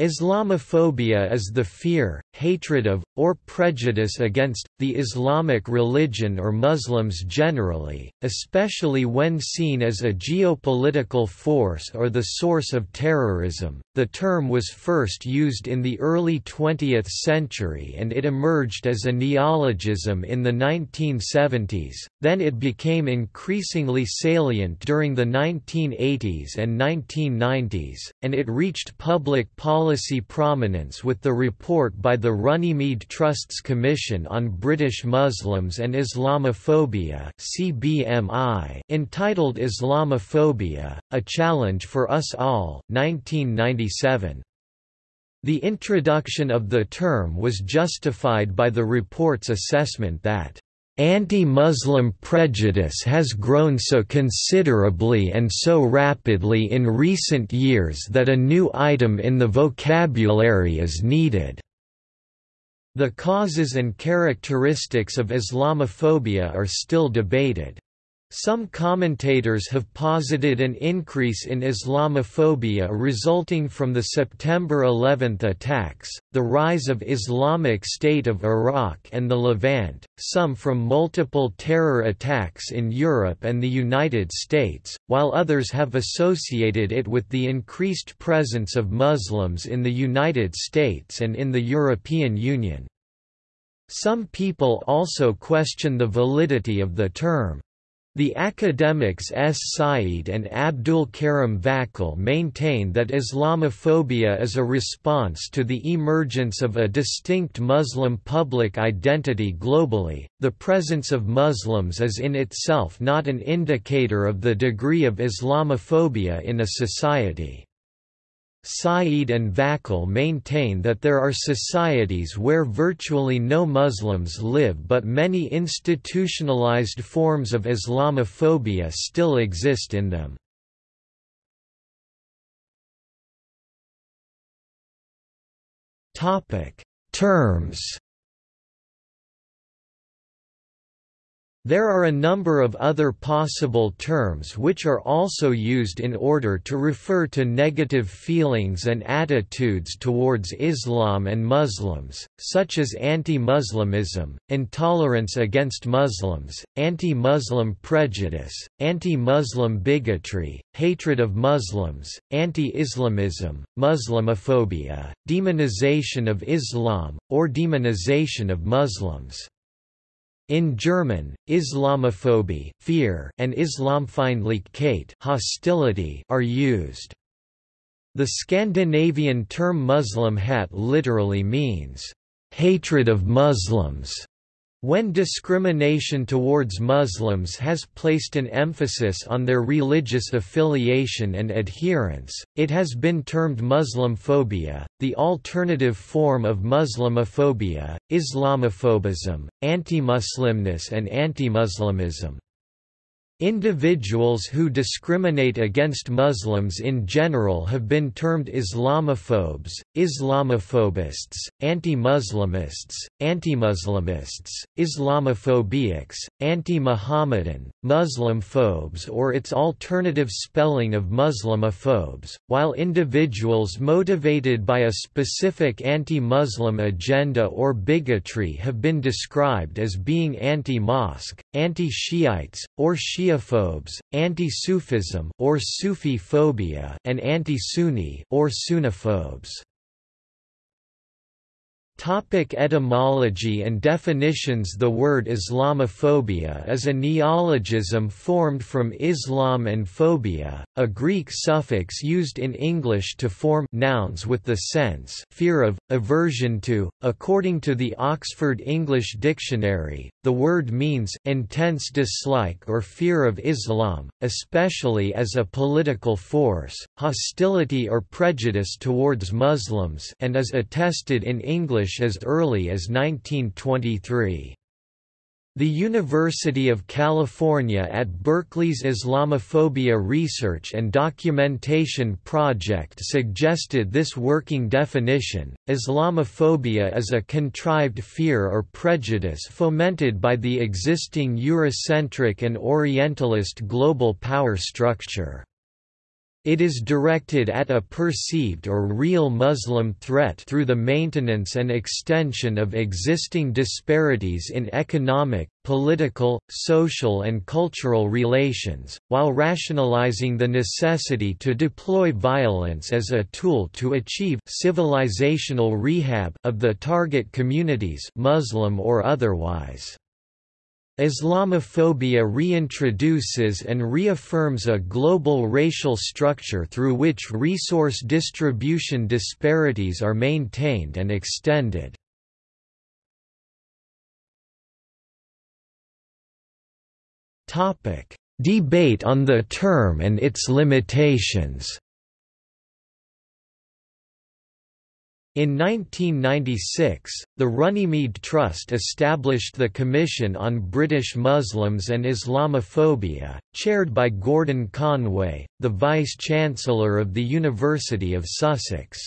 Islamophobia is the fear, hatred of, or prejudice against, the Islamic religion or Muslims generally, especially when seen as a geopolitical force or the source of terrorism. The term was first used in the early 20th century and it emerged as a neologism in the 1970s, then it became increasingly salient during the 1980s and 1990s, and it reached public policy policy prominence with the report by the Runnymede Trusts Commission on British Muslims and Islamophobia CBMI entitled Islamophobia, A Challenge for Us All 1997. The introduction of the term was justified by the report's assessment that Anti-Muslim prejudice has grown so considerably and so rapidly in recent years that a new item in the vocabulary is needed. The causes and characteristics of Islamophobia are still debated. Some commentators have posited an increase in Islamophobia resulting from the September 11 attacks, the rise of Islamic State of Iraq and the Levant, some from multiple terror attacks in Europe and the United States, while others have associated it with the increased presence of Muslims in the United States and in the European Union. Some people also question the validity of the term. The academics S. Sayyid and Abdul Karim Vakil maintain that Islamophobia is a response to the emergence of a distinct Muslim public identity globally. The presence of Muslims is in itself not an indicator of the degree of Islamophobia in a society. Sayyid and Vakil maintain that there are societies where virtually no Muslims live but many institutionalized forms of Islamophobia still exist in them. Terms There are a number of other possible terms which are also used in order to refer to negative feelings and attitudes towards Islam and Muslims, such as anti-Muslimism, intolerance against Muslims, anti-Muslim prejudice, anti-Muslim bigotry, hatred of Muslims, anti-Islamism, Muslimophobia, demonization of Islam, or demonization of Muslims. In German, Islamophobie fear and Islamfeindlichkeit hostility are used. The Scandinavian term Muslimhat literally means, "...hatred of Muslims", when discrimination towards Muslims has placed an emphasis on their religious affiliation and adherence, it has been termed Muslimphobia, the alternative form of Muslimophobia, Islamophobism, anti-Muslimness and anti-Muslimism. Individuals who discriminate against Muslims in general have been termed Islamophobes, Islamophobists, anti-Muslimists, anti-Muslimists, Islamophobics, anti-Muhammadan, Muslimphobes or its alternative spelling of Muslimophobes, while individuals motivated by a specific anti-Muslim agenda or bigotry have been described as being anti-mosque, anti-Shiites, or Shia Shiaphobes, anti-Sufism or Sufi phobia and anti-Sunni or Sunniphobes. Topic etymology and definitions The word Islamophobia is a neologism formed from Islam and phobia, a Greek suffix used in English to form nouns with the sense fear of, aversion to. According to the Oxford English Dictionary, the word means intense dislike or fear of Islam, especially as a political force, hostility or prejudice towards Muslims and is attested in English English as early as 1923. The University of California at Berkeley's Islamophobia Research and Documentation Project suggested this working definition. Islamophobia is a contrived fear or prejudice fomented by the existing Eurocentric and Orientalist global power structure. It is directed at a perceived or real Muslim threat through the maintenance and extension of existing disparities in economic, political, social and cultural relations, while rationalizing the necessity to deploy violence as a tool to achieve civilizational rehab of the target communities Muslim or otherwise. Islamophobia reintroduces and reaffirms a global racial structure through which resource distribution disparities are maintained and extended. Debate on the term and its limitations In 1996, the Runnymede Trust established the Commission on British Muslims and Islamophobia, chaired by Gordon Conway, the Vice-Chancellor of the University of Sussex.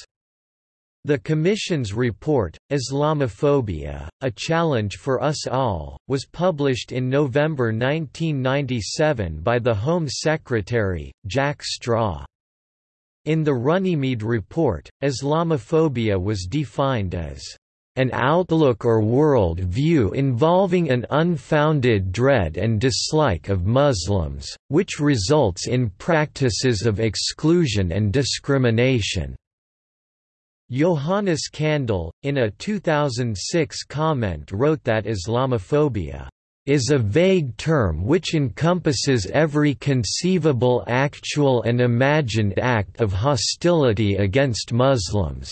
The Commission's report, Islamophobia, A Challenge for Us All, was published in November 1997 by the Home Secretary, Jack Straw. In the Runnymede Report, Islamophobia was defined as an outlook or world view involving an unfounded dread and dislike of Muslims, which results in practices of exclusion and discrimination." Johannes Kandel, in a 2006 comment wrote that Islamophobia is a vague term which encompasses every conceivable actual and imagined act of hostility against Muslims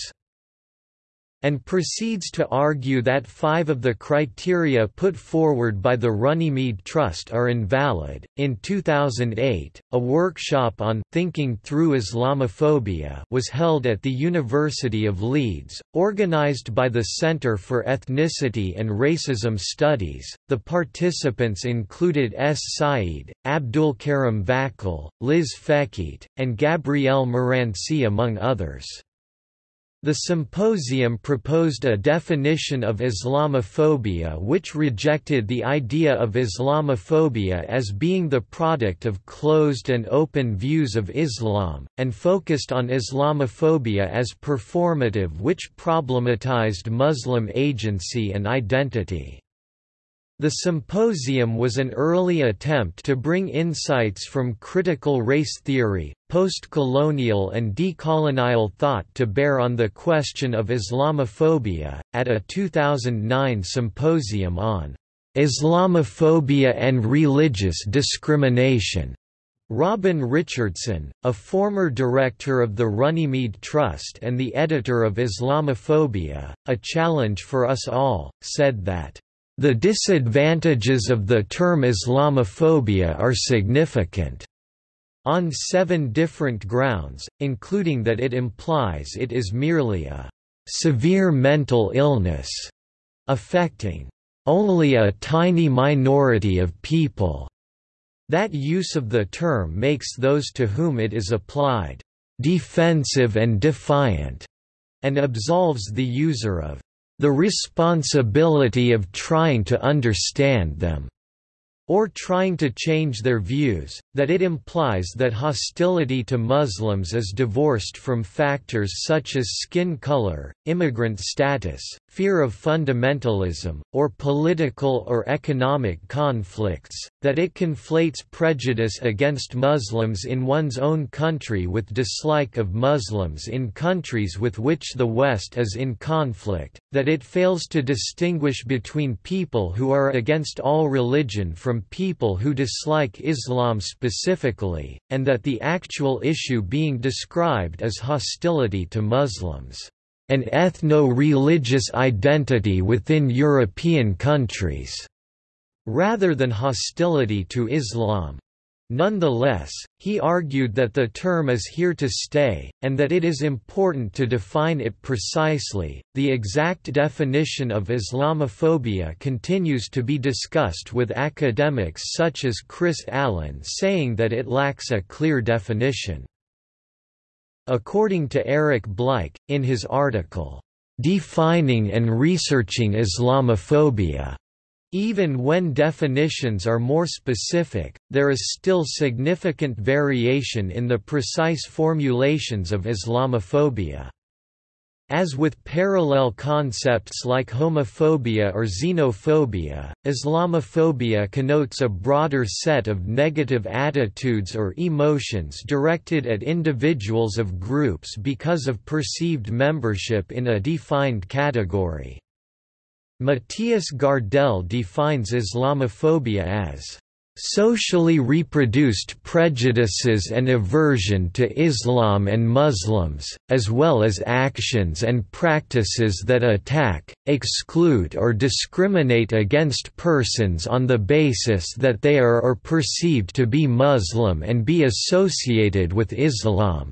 and proceeds to argue that five of the criteria put forward by the Runnymede Trust are invalid. In 2008, a workshop on Thinking Through Islamophobia was held at the University of Leeds, organised by the Centre for Ethnicity and Racism Studies. The participants included S. Sayyid, Abdul Karim Vakil, Liz Fekete, and Gabrielle Marranci among others. The symposium proposed a definition of Islamophobia which rejected the idea of Islamophobia as being the product of closed and open views of Islam, and focused on Islamophobia as performative which problematized Muslim agency and identity. The symposium was an early attempt to bring insights from critical race theory, post-colonial and decolonial thought to bear on the question of Islamophobia. At a 2009 symposium on Islamophobia and religious discrimination, Robin Richardson, a former director of the Runnymede Trust and the editor of Islamophobia, A Challenge for Us All, said that the disadvantages of the term Islamophobia are significant on seven different grounds, including that it implies it is merely a severe mental illness affecting only a tiny minority of people. That use of the term makes those to whom it is applied defensive and defiant, and absolves the user of the responsibility of trying to understand them or trying to change their views, that it implies that hostility to Muslims is divorced from factors such as skin color, immigrant status, fear of fundamentalism, or political or economic conflicts, that it conflates prejudice against Muslims in one's own country with dislike of Muslims in countries with which the West is in conflict, that it fails to distinguish between people who are against all religion from people who dislike Islam specifically, and that the actual issue being described is hostility to Muslims an ethno-religious identity within European countries, rather than hostility to Islam. Nonetheless, he argued that the term is here to stay, and that it is important to define it precisely. The exact definition of Islamophobia continues to be discussed with academics such as Chris Allen saying that it lacks a clear definition. According to Eric Bleich, in his article, "'Defining and Researching Islamophobia' Even when definitions are more specific, there is still significant variation in the precise formulations of Islamophobia. As with parallel concepts like homophobia or xenophobia, Islamophobia connotes a broader set of negative attitudes or emotions directed at individuals of groups because of perceived membership in a defined category. Mattias Gardell defines Islamophobia as socially reproduced prejudices and aversion to Islam and Muslims, as well as actions and practices that attack, exclude or discriminate against persons on the basis that they are or perceived to be Muslim and be associated with Islam.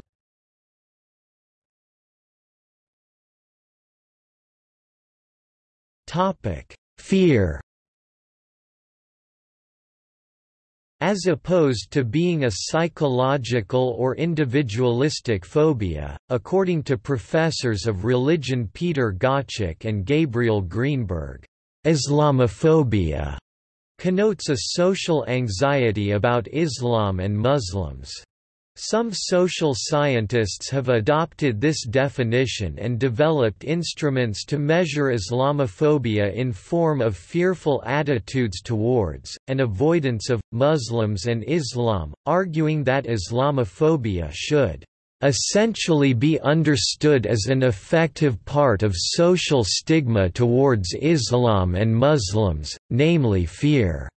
Fear As opposed to being a psychological or individualistic phobia, according to professors of religion Peter Gottschalk and Gabriel Greenberg, Islamophobia connotes a social anxiety about Islam and Muslims. Some social scientists have adopted this definition and developed instruments to measure Islamophobia in form of fearful attitudes towards, and avoidance of, Muslims and Islam, arguing that Islamophobia should essentially be understood as an effective part of social stigma towards Islam and Muslims, namely fear.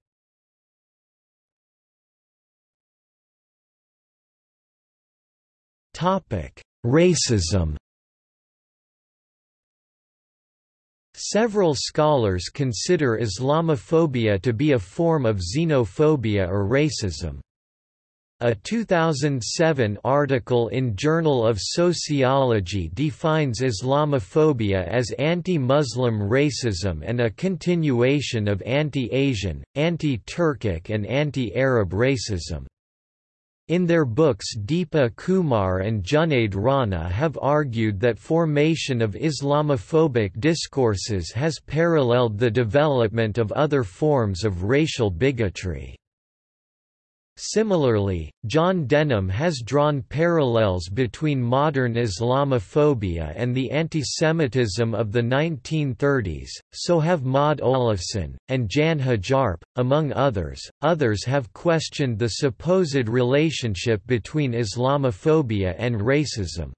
Topic: Racism. Several scholars consider Islamophobia to be a form of xenophobia or racism. A 2007 article in Journal of Sociology defines Islamophobia as anti-Muslim racism and a continuation of anti-Asian, anti-Turkic and anti-Arab racism. In their books Deepa Kumar and Junaid Rana have argued that formation of Islamophobic discourses has paralleled the development of other forms of racial bigotry. Similarly, John Denham has drawn parallels between modern Islamophobia and the antisemitism of the 1930s, so have Maud Olofsson, and Jan Hjärpe, among others. Others have questioned the supposed relationship between Islamophobia and racism.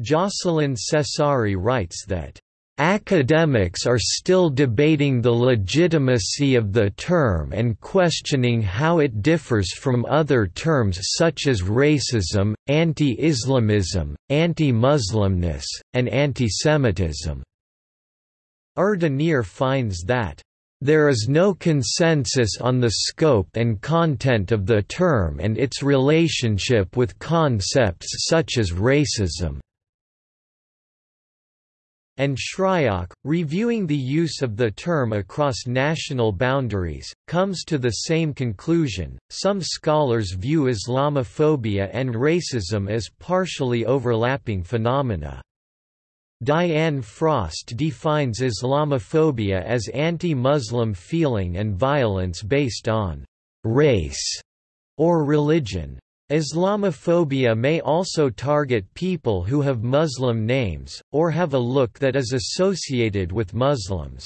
Jocelyn Cesari writes that Academics are still debating the legitimacy of the term and questioning how it differs from other terms such as racism, anti-Islamism, anti-Muslimness, and antisemitism. Erdenir finds that there is no consensus on the scope and content of the term and its relationship with concepts such as racism and Shryock, reviewing the use of the term across national boundaries, comes to the same conclusion. Some scholars view Islamophobia and racism as partially overlapping phenomena. Diane Frost defines Islamophobia as anti-Muslim feeling and violence based on race or religion. Islamophobia may also target people who have Muslim names, or have a look that is associated with Muslims.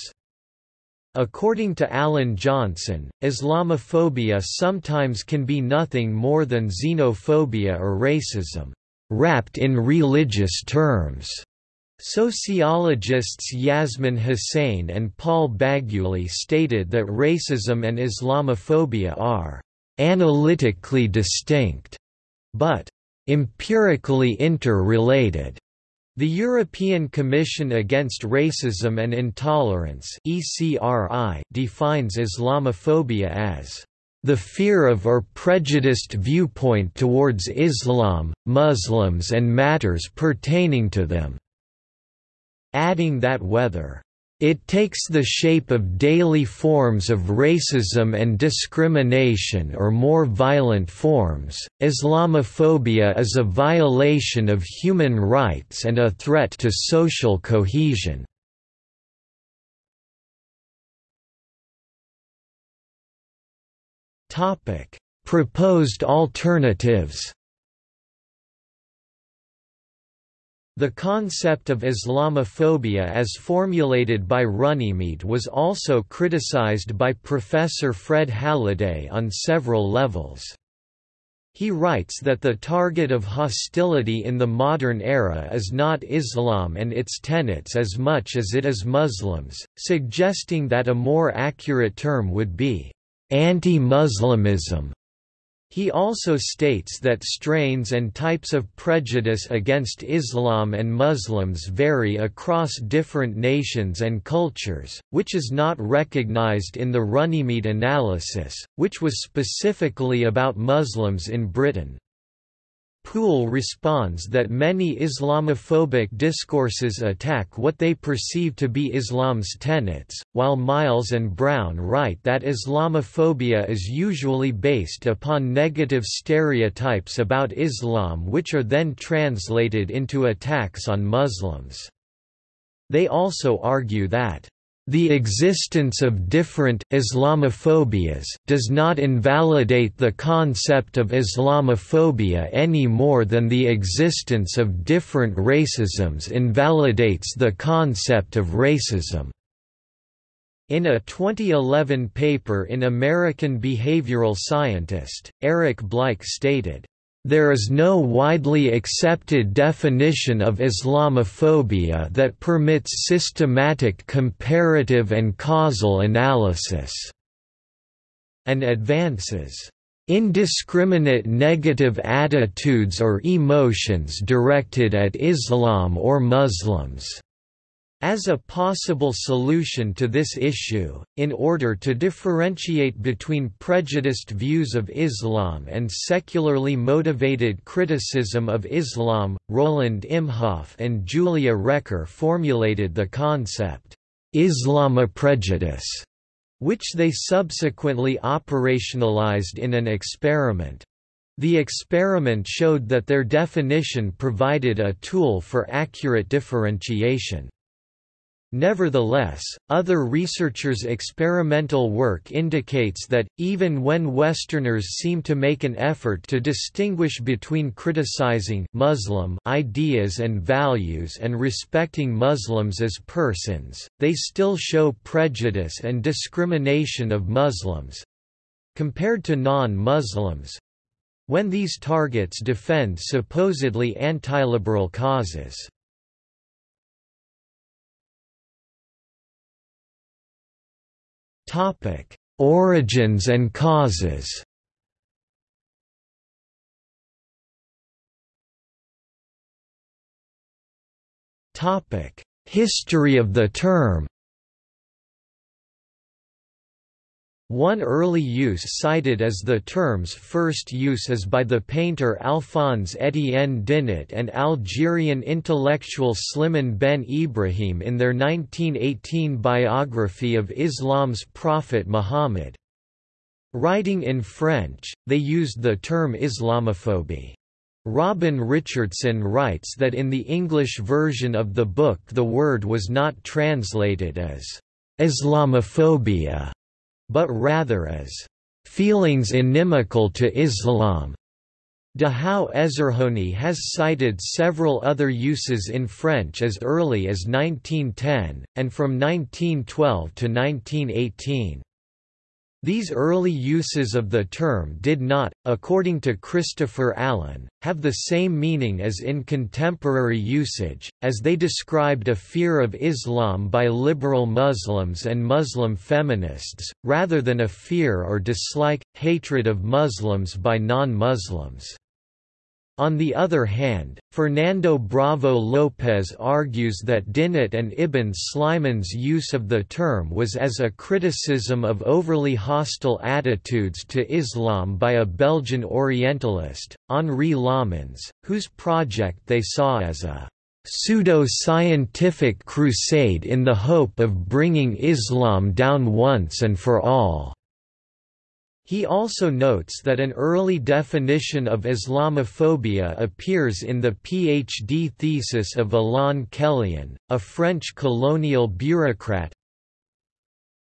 According to Alan Johnson, Islamophobia sometimes can be nothing more than xenophobia or racism, wrapped in religious terms. Sociologists Yasmin Hussain and Paul Bagguley stated that racism and Islamophobia are analytically distinct, but empirically interrelated. The European Commission Against Racism and Intolerance (ECRI) defines Islamophobia as the fear of or prejudiced viewpoint towards Islam, Muslims and matters pertaining to them", adding that whether it takes the shape of daily forms of racism and discrimination or more violent forms. Islamophobia is a violation of human rights and a threat to social cohesion. Proposed alternatives The concept of Islamophobia as formulated by Runnymede was also criticized by Professor Fred Halliday on several levels. He writes that the target of hostility in the modern era is not Islam and its tenets as much as it is Muslims, suggesting that a more accurate term would be anti-Muslimism. He also states that strains and types of prejudice against Islam and Muslims vary across different nations and cultures, which is not recognized in the Runnymede analysis, which was specifically about Muslims in Britain. Poole responds that many Islamophobic discourses attack what they perceive to be Islam's tenets, while Miles and Brown write that Islamophobia is usually based upon negative stereotypes about Islam which are then translated into attacks on Muslims. They also argue that the existence of different Islamophobias does not invalidate the concept of Islamophobia any more than the existence of different racisms invalidates the concept of racism. In a 2011 paper in American Behavioral Scientist, Eric Bleich stated, there is no widely accepted definition of Islamophobia that permits systematic comparative and causal analysis, and advances indiscriminate negative attitudes or emotions directed at Islam or Muslims. As a possible solution to this issue, in order to differentiate between prejudiced views of Islam and secularly motivated criticism of Islam, Roland Imhoff and Julia Recker formulated the concept, Islamoprejudice, which they subsequently operationalized in an experiment. The experiment showed that their definition provided a tool for accurate differentiation. Nevertheless, other researchers' experimental work indicates that, even when Westerners seem to make an effort to distinguish between criticizing Muslim ideas and values and respecting Muslims as persons, they still show prejudice and discrimination of Muslims—compared to non-Muslims, when these targets defend supposedly anti-liberal causes. Topic: Origins and causes. Topic: History of the term. One early use cited as the term's first use is by the painter Alphonse Etienne Dinet and Algerian intellectual Slimane Ben Ibrahim in their 1918 biography of Islam's prophet Muhammad. Writing in French, they used the term Islamophobie. Robin Richardson writes that in the English version of the book the word was not translated as Islamophobia but rather as feelings inimical to Islam. Dahou Ezzerhouni has cited several other uses in French as early as 1910, and from 1912 to 1918. These early uses of the term did not, according to Christopher Allen, have the same meaning as in contemporary usage, as they described a fear of Islam by liberal Muslims and Muslim feminists, rather than a fear or dislike, hatred of Muslims by non-Muslims. On the other hand, Fernando Bravo Lopez argues that Dinet and Ibn Sliman's use of the term was as a criticism of overly hostile attitudes to Islam by a Belgian Orientalist, Henri Lammens, whose project they saw as a pseudo-scientific crusade in the hope of bringing Islam down once and for all. He also notes that an early definition of Islamophobia appears in the PhD thesis of Alain Quellien, a French colonial bureaucrat.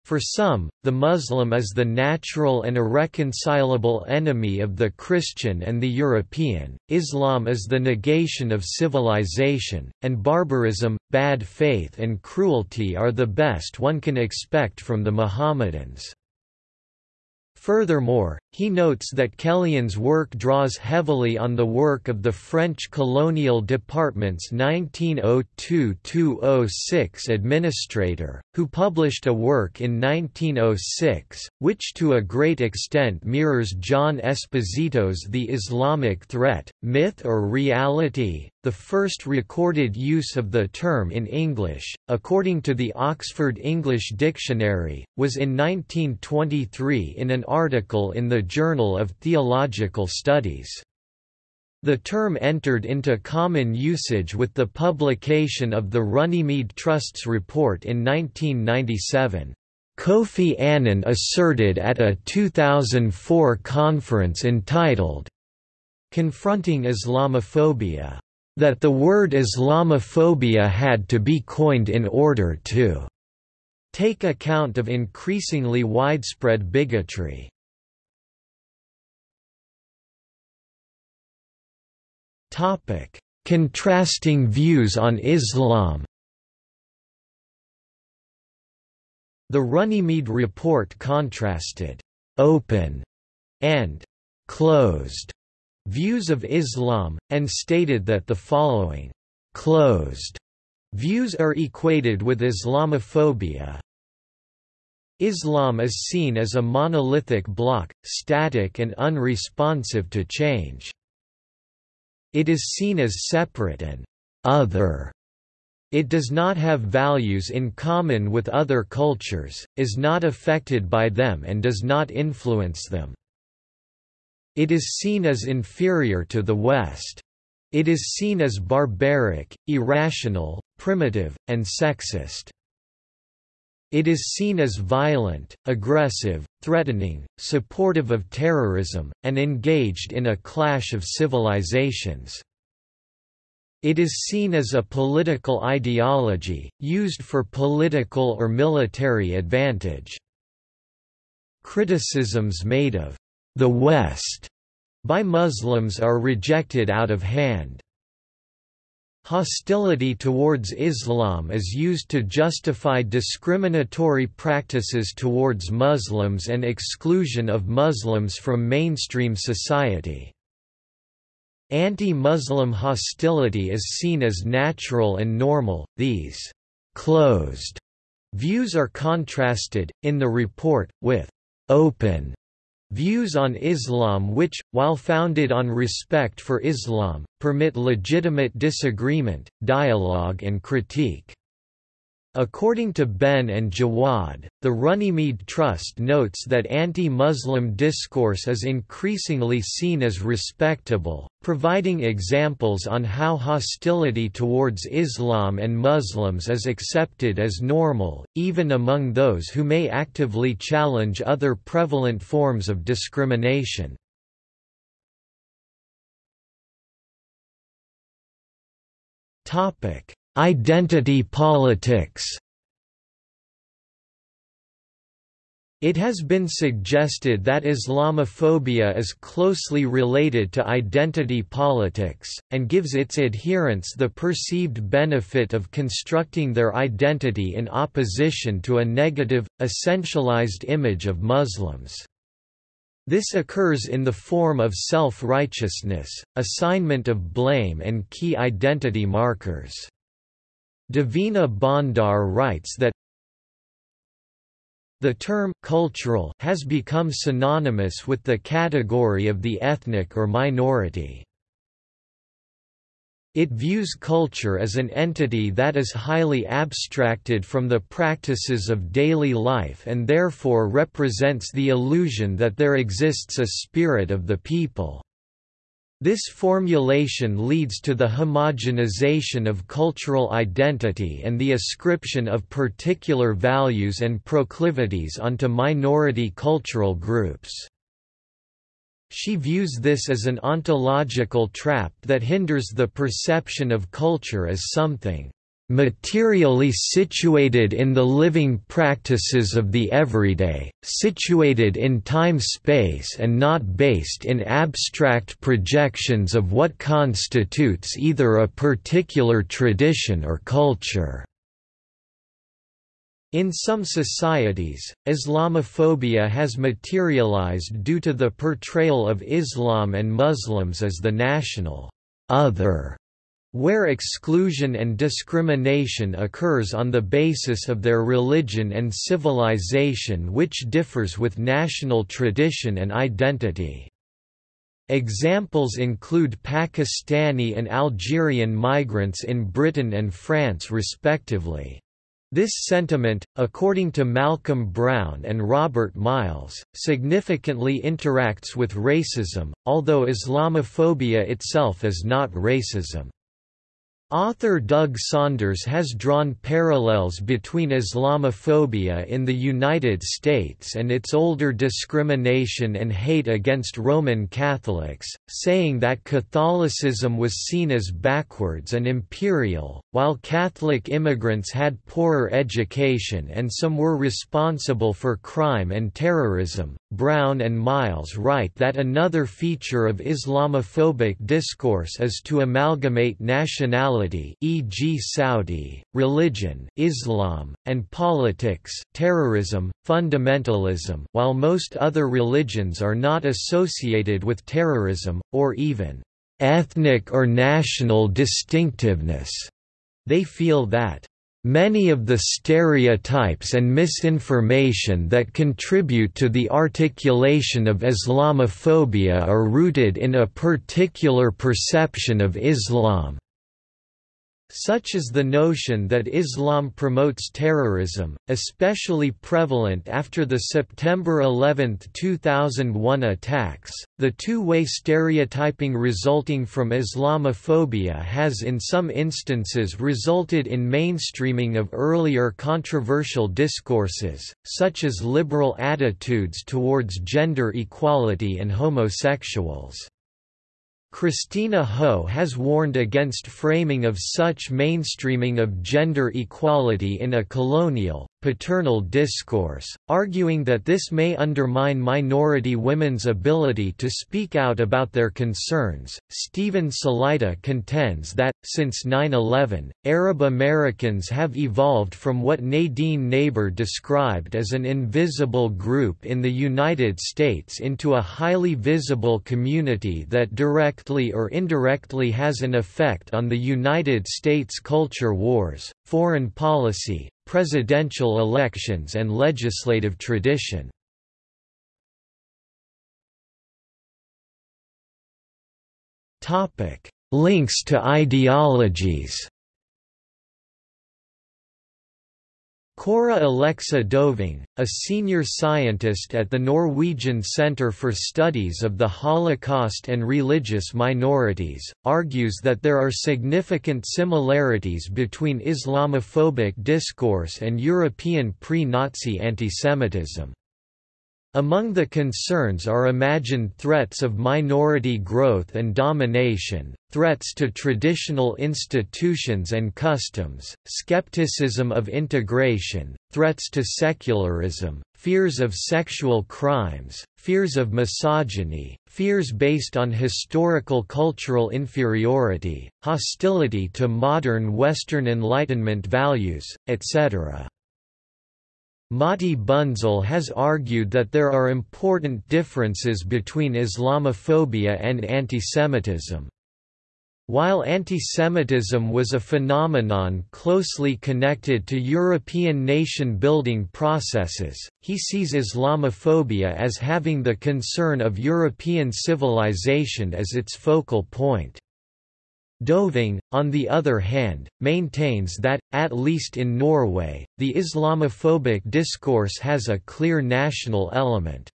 For some, the Muslim is the natural and irreconcilable enemy of the Christian and the European, Islam is the negation of civilization, and barbarism, bad faith and cruelty are the best one can expect from the Mohammedans. Furthermore, he notes that Quellien's work draws heavily on the work of the French colonial department's 1902–206 administrator, who published a work in 1906, which to a great extent mirrors John Esposito's The Islamic Threat, Myth or Reality, the first recorded use of the term in English, according to the Oxford English Dictionary, was in 1923 in an article in the Journal of Theological Studies. The term entered into common usage with the publication of the Runnymede Trust's report in 1997. Kofi Annan asserted at a 2004 conference entitled, Confronting Islamophobia that the word Islamophobia had to be coined in order to take account of increasingly widespread bigotry. Contrasting views on Islam The Runnymede report contrasted «open» and «closed» views of Islam, and stated that the following closed views are equated with Islamophobia. Islam is seen as a monolithic block, static and unresponsive to change. It is seen as separate and other. It does not have values in common with other cultures, is not affected by them and does not influence them. It is seen as inferior to the West. It is seen as barbaric, irrational, primitive, and sexist. It is seen as violent, aggressive, threatening, supportive of terrorism, and engaged in a clash of civilizations. It is seen as a political ideology, used for political or military advantage. Criticisms made of the West by Muslims are rejected out of hand. Hostility towards Islam is used to justify discriminatory practices towards Muslims and exclusion of Muslims from mainstream society. Anti-Muslim hostility is seen as natural and normal. These closed views are contrasted, in the report, with open Views on Islam which, while founded on respect for Islam, permit legitimate disagreement, dialogue and critique. According to Benn and Jawad, the Runnymede Trust notes that anti-Muslim discourse is increasingly seen as respectable, providing examples on how hostility towards Islam and Muslims is accepted as normal, even among those who may actively challenge other prevalent forms of discrimination. Identity politics It has been suggested that Islamophobia is closely related to identity politics, and gives its adherents the perceived benefit of constructing their identity in opposition to a negative, essentialized image of Muslims. This occurs in the form of self-righteousness, assignment of blame and key identity markers. Davina Bhandar writes that the term cultural has become synonymous with the category of the ethnic or minority. It views culture as an entity that is highly abstracted from the practices of daily life and therefore represents the illusion that there exists a spirit of the people. This formulation leads to the homogenization of cultural identity and the ascription of particular values and proclivities onto minority cultural groups. She views this as an ontological trap that hinders the perception of culture as something materially situated in the living practices of the everyday, situated in time-space and not based in abstract projections of what constitutes either a particular tradition or culture." In some societies, Islamophobia has materialized due to the portrayal of Islam and Muslims as the national other where exclusion and discrimination occurs on the basis of their religion and civilization which differs with national tradition and identity. Examples include Pakistani and Algerian migrants in Britain and France respectively. This sentiment, according to Malcolm Brown and Robert Miles, significantly interacts with racism, although Islamophobia itself is not racism. Author Doug Saunders has drawn parallels between Islamophobia in the United States and its older discrimination and hate against Roman Catholics, saying that Catholicism was seen as backwards and imperial, while Catholic immigrants had poorer education and some were responsible for crime and terrorism. Brown and Miles write that another feature of Islamophobic discourse is to amalgamate nationality e.g. Saudi, religion Islam, and politics terrorism, fundamentalism while most other religions are not associated with terrorism, or even ethnic or national distinctiveness. They feel that Many of the stereotypes and misinformation that contribute to the articulation of Islamophobia are rooted in a particular perception of Islam. Such is the notion that Islam promotes terrorism, especially prevalent after the September 11, 2001 attacks. The two way stereotyping resulting from Islamophobia has in some instances resulted in mainstreaming of earlier controversial discourses, such as liberal attitudes towards gender equality and homosexuals. Christina Ho has warned against framing of such mainstreaming of gender equality in a colonial, paternal discourse, arguing that this may undermine minority women's ability to speak out about their concerns. Steven Salaita contends that, since 9 11, Arab Americans have evolved from what Nadine Naber described as an invisible group in the United States into a highly visible community that directly or indirectly has an effect on the United States culture wars, foreign policy, presidential elections and legislative tradition. Links to ideologies Cora Alexa Doving, a senior scientist at the Norwegian Centre for Studies of the Holocaust and Religious Minorities, argues that there are significant similarities between Islamophobic discourse and European pre-Nazi antisemitism. Among the concerns are imagined threats of minority growth and domination, threats to traditional institutions and customs, skepticism of integration, threats to secularism, fears of sexual crimes, fears of misogyny, fears based on historical cultural inferiority, hostility to modern Western Enlightenment values, etc. Matti Bunzl has argued that there are important differences between Islamophobia and antisemitism. While antisemitism was a phenomenon closely connected to European nation-building processes, he sees Islamophobia as having the concern of European civilization as its focal point. Doving, on the other hand, maintains that, at least in Norway, the Islamophobic discourse has a clear national element.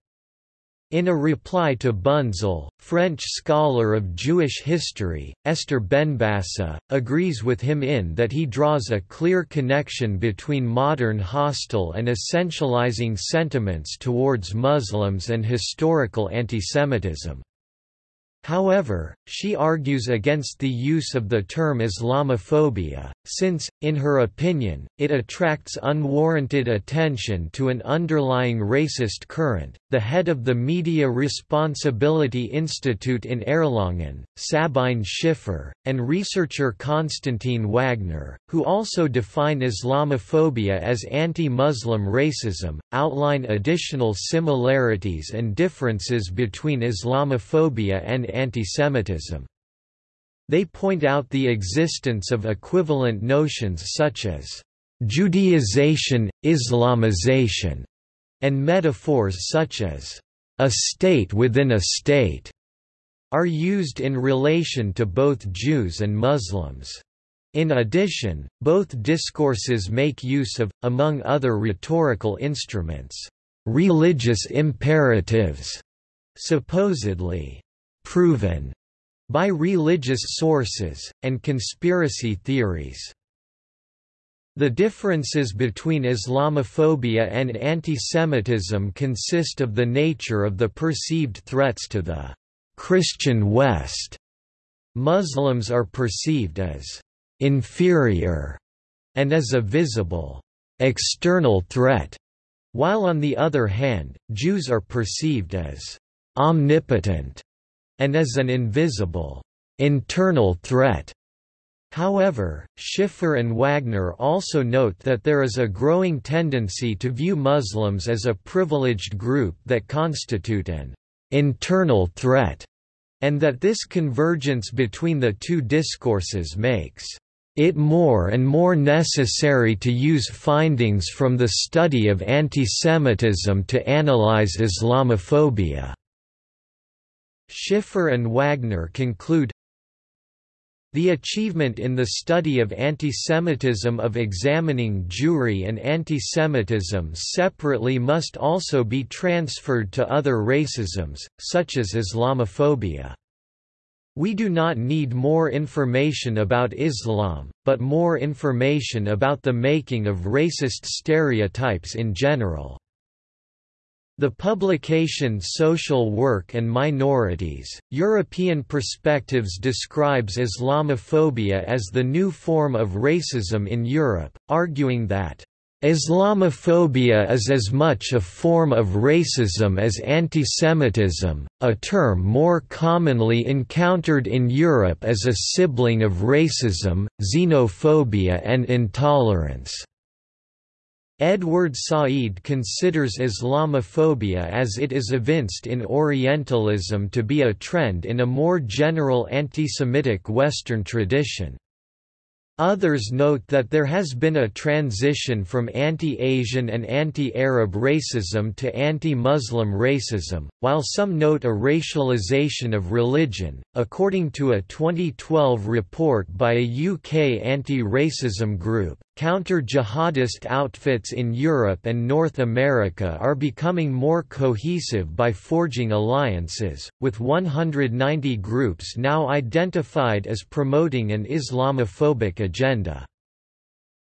In a reply to Bunzl, French scholar of Jewish history, Esther Benbassa, agrees with him in that he draws a clear connection between modern hostile and essentializing sentiments towards Muslims and historical antisemitism. However, she argues against the use of the term Islamophobia, since, In her opinion, it attracts unwarranted attention to an underlying racist current. The head of the Media Responsibility Institute in Erlangen, Sabine Schiffer, and researcher Konstantin Wagner, who also define Islamophobia as anti Muslim racism, outline additional similarities and differences between Islamophobia and antisemitism. They point out the existence of equivalent notions such as Judaization, Islamization, and metaphors such as a state within a state are used in relation to both Jews and Muslims. In addition, both discourses make use of, among other rhetorical instruments, religious imperatives, supposedly proven by religious sources, and conspiracy theories. The differences between Islamophobia and antisemitism consist of the nature of the perceived threats to the Christian West. Muslims are perceived as inferior and as a visible external threat, while on the other hand, Jews are perceived as omnipotent and as an invisible, internal threat. However, Schiffer and Wagner also note that there is a growing tendency to view Muslims as a privileged group that constitute an internal threat, and that this convergence between the two discourses makes it more and more necessary to use findings from the study of antisemitism to analyze Islamophobia. Schiffer and Wagner conclude, the achievement in the study of antisemitism of examining Jewry and antisemitism separately must also be transferred to other racisms, such as Islamophobia. We do not need more information about Islam, but more information about the making of racist stereotypes in general. The publication Social Work and Minorities, European Perspectives describes Islamophobia as the new form of racism in Europe, arguing that Islamophobia is as much a form of racism as antisemitism, a term more commonly encountered in Europe as a sibling of racism, xenophobia and intolerance. Edward Said considers Islamophobia as it is evinced in Orientalism to be a trend in a more general anti-Semitic Western tradition. Others note that there has been a transition from anti-Asian and anti-Arab racism to anti-Muslim racism, while some note a racialization of religion. According to a 2012 report by a UK anti-racism group, Counter-jihadist outfits in Europe and North America are becoming more cohesive by forging alliances, with 190 groups now identified as promoting an Islamophobic agenda.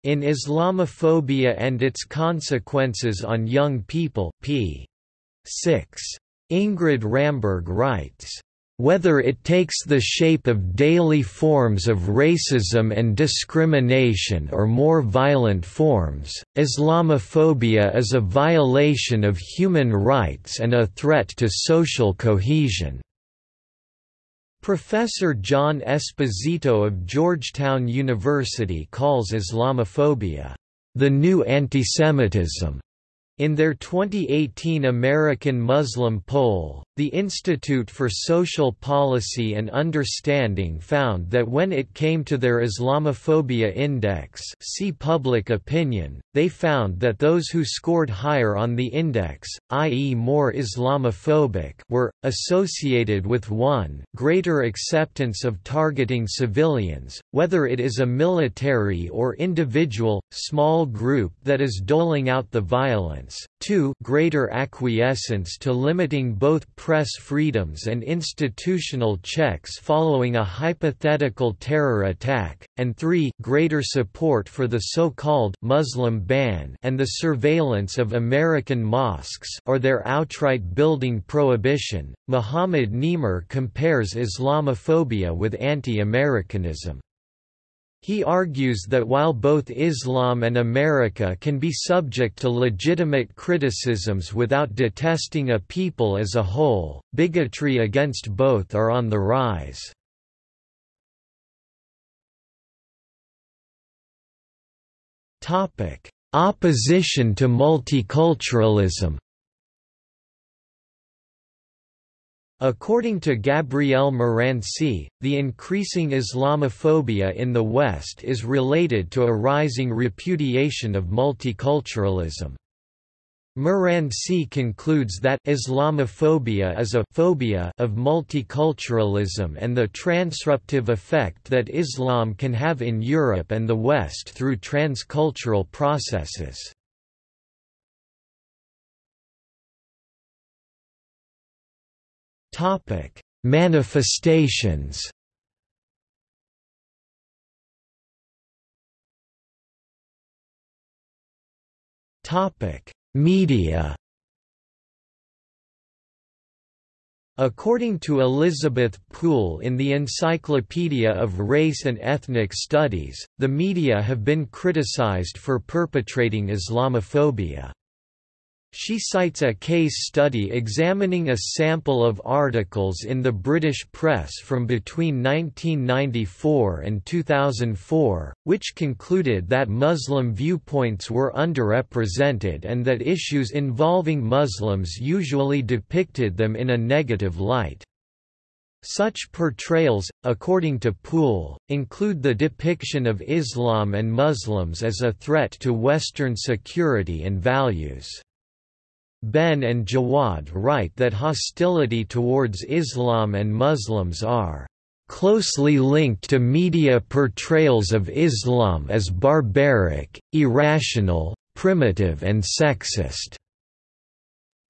In Islamophobia and its Consequences on Young People p. 6. Ingrid Ramberg writes, whether it takes the shape of daily forms of racism and discrimination or more violent forms, Islamophobia is a violation of human rights and a threat to social cohesion. Professor John Esposito of Georgetown University calls Islamophobia, "...the new antisemitism." In their 2018 American Muslim poll, the Institute for Social Policy and Understanding found that when it came to their Islamophobia index see public opinion, they found that those who scored higher on the index, i.e. more Islamophobic were, associated with 1 greater acceptance of targeting civilians, whether it is a military or individual, small group that is doling out the violence, 2 greater acquiescence to limiting both press freedoms and institutional checks following a hypothetical terror attack, and 3 greater support for the so-called Muslim ban and the surveillance of American mosques or their outright building prohibition. Muhammad Nimer compares Islamophobia with anti-Americanism. He argues that while both Islam and America can be subject to legitimate criticisms without detesting a people as a whole, bigotry against both are on the rise. Opposition to multiculturalism According to Gabriele Marranci, the increasing Islamophobia in the West is related to a rising repudiation of multiculturalism. Morancy concludes that Islamophobia is a phobia of multiculturalism and the transruptive effect that Islam can have in Europe and the West through transcultural processes. Topic: Manifestations. Topic: Media. According to Elizabeth Poole in the Encyclopedia of Race and Ethnic Studies, the media have been criticized for perpetrating Islamophobia. She cites a case study examining a sample of articles in the British press from between 1994 and 2004, which concluded that Muslim viewpoints were underrepresented and that issues involving Muslims usually depicted them in a negative light. Such portrayals, according to Poole, include the depiction of Islam and Muslims as a threat to Western security and values. Benn and Jawad write that hostility towards Islam and Muslims are closely linked to media portrayals of Islam as barbaric, irrational, primitive and sexist.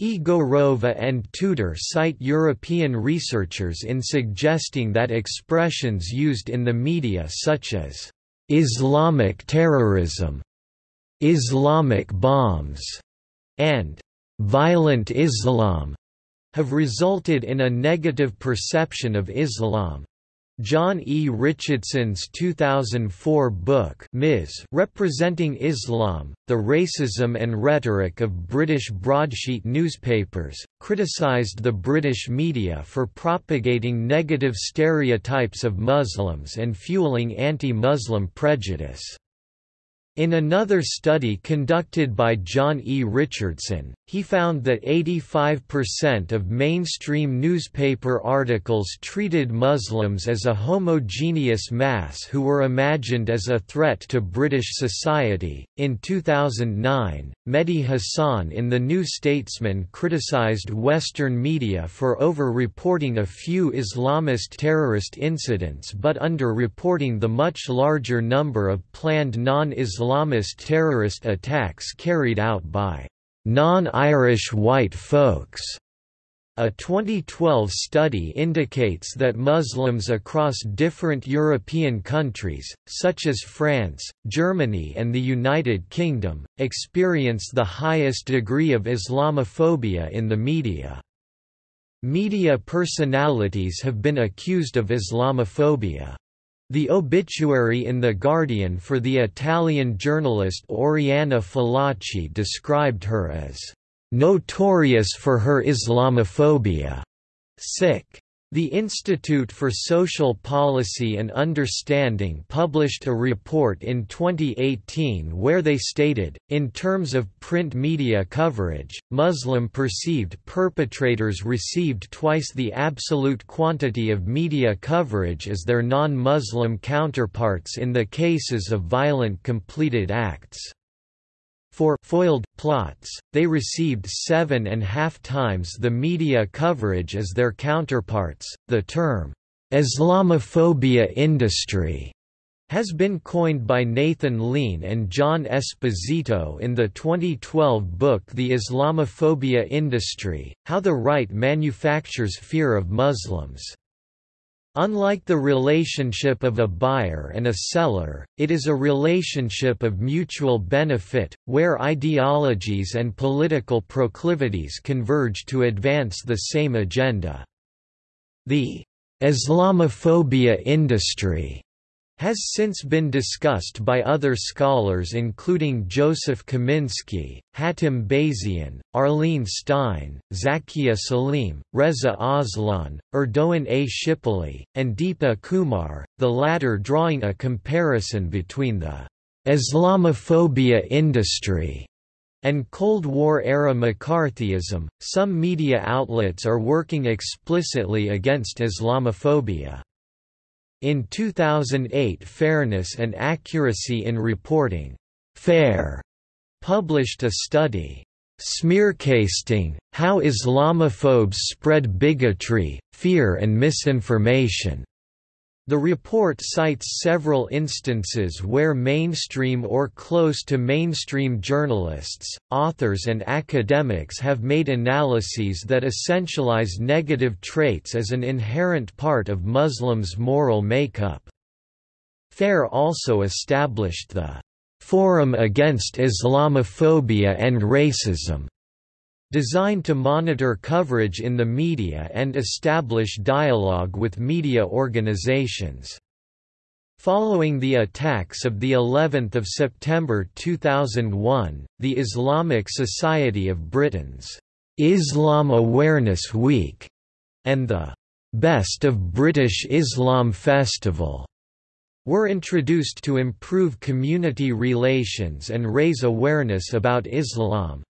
Egorova and Tudor cite European researchers in suggesting that expressions used in the media such as «Islamic terrorism», «Islamic bombs» and violent Islam have resulted in a negative perception of Islam. John E. Richardson's 2004 book Ms. Representing Islam, The Racism and Rhetoric of British Broadsheet Newspapers, criticised the British media for propagating negative stereotypes of Muslims and fueling anti-Muslim prejudice. In another study conducted by John E. Richardson, he found that 85% of mainstream newspaper articles treated Muslims as a homogeneous mass who were imagined as a threat to British society. In 2009, Mehdi Hasan in The New Statesman criticized Western media for over-reporting a few Islamist terrorist incidents but under-reporting the much larger number of planned non-Islamist Islamist terrorist attacks carried out by non-Irish white folks. A 2012 study indicates that Muslims across different European countries, such as France, Germany and the United Kingdom, experience the highest degree of Islamophobia in the media. Media personalities have been accused of Islamophobia. The obituary in The Guardian for the Italian journalist Oriana Fallaci described her as notorious for her Islamophobia. Sic. The Institute for Social Policy and Understanding published a report in 2018 where they stated, in terms of print media coverage, Muslim perceived perpetrators received twice the absolute quantity of media coverage as their non-Muslim counterparts in the cases of violent completed acts. For foiled plots, they received seven and a half times the media coverage as their counterparts. The term, Islamophobia industry, has been coined by Nathan Lean and John Esposito in the 2012 book The Islamophobia Industry How the Right Manufactures Fear of Muslims. Unlike the relationship of a buyer and a seller, it is a relationship of mutual benefit, where ideologies and political proclivities converge to advance the same agenda. The Islamophobia industry has since been discussed by other scholars including Joseph Kaminski, Hatim Bazian, Arlene Stein, Zakia Salime, Reza Aslan, Erdogan A. Shipoli, and Deepa Kumar, the latter drawing a comparison between the Islamophobia industry and Cold War-era McCarthyism. Some media outlets are working explicitly against Islamophobia. In 2008 Fairness and Accuracy in Reporting. FAIR, published a study, "'Smearcasting, How Islamophobes Spread Bigotry, Fear and Misinformation' The report cites several instances where mainstream or close to mainstream journalists, authors and academics have made analyses that essentialize negative traits as an inherent part of Muslims' moral makeup. FAIR also established the Forum Against Islamophobia and Racism Designed to monitor coverage in the media and establish dialogue with media organizations. Following the attacks of the 11th of September 2001, the Islamic Society of Britain's Islam Awareness Week and the Best of British Islam Festival were introduced to improve community relations and raise awareness about Islam.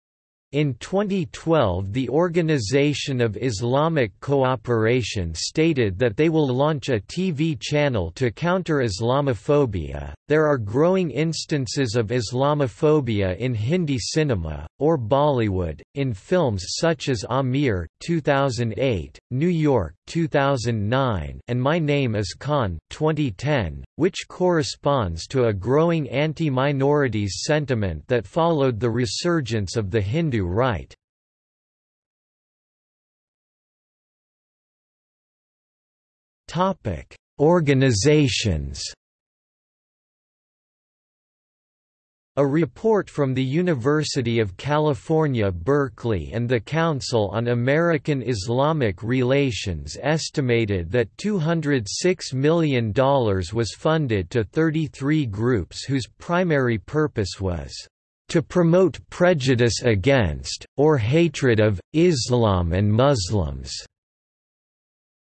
In 2012 the Organization of Islamic Cooperation stated that they will launch a TV channel to counter Islamophobia. There are growing instances of Islamophobia in Hindi cinema, or Bollywood, in films such as Aamir 2008, New York 2009 and My Name is Khan 2010, which corresponds to a growing anti-minorities sentiment that followed the resurgence of the Hindu right. Organizations A report from the University of California, Berkeley and the Council on American Islamic Relations estimated that $206 million was funded to 33 groups whose primary purpose was to promote prejudice against, or hatred of, Islam and Muslims.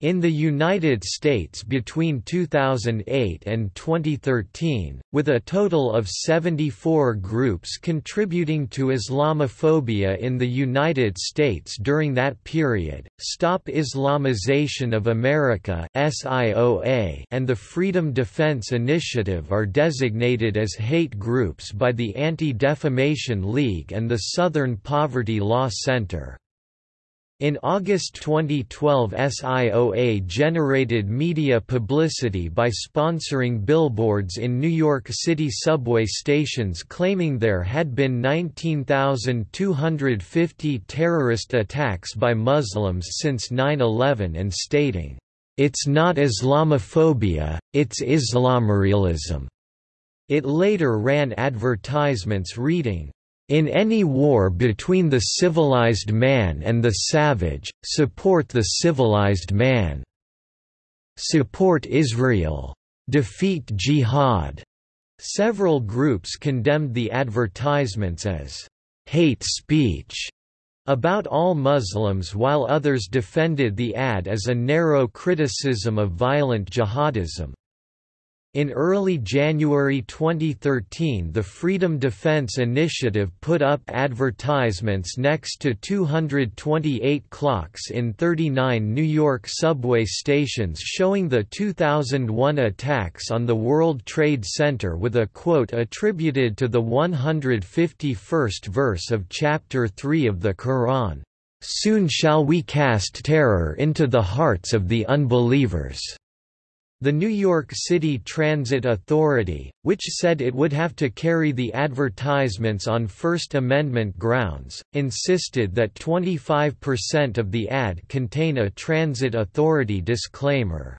In the United States between 2008 and 2013, with a total of 74 groups contributing to Islamophobia in the United States during that period, Stop Islamization of America and the Freedom Defense Initiative are designated as hate groups by the Anti-Defamation League and the Southern Poverty Law Center. In August 2012 SIOA generated media publicity by sponsoring billboards in New York City subway stations claiming there had been 19,250 terrorist attacks by Muslims since 9-11 and stating, "...it's not Islamophobia, it's Islamorealism." It later ran advertisements reading, in any war between the civilized man and the savage, support the civilized man. Support Israel. Defeat jihad. Several groups condemned the advertisements as hate speech about all Muslims while others defended the ad as a narrow criticism of violent jihadism. In early January 2013 the Freedom Defense Initiative put up advertisements next to 228 clocks in 39 New York subway stations showing the 2001 attacks on the World Trade Center with a quote attributed to the 151st verse of Chapter 3 of the Quran, "'Soon shall we cast terror into the hearts of the unbelievers' The New York City Transit Authority, which said it would have to carry the advertisements on First Amendment grounds, insisted that 25% of the ad contain a Transit Authority disclaimer.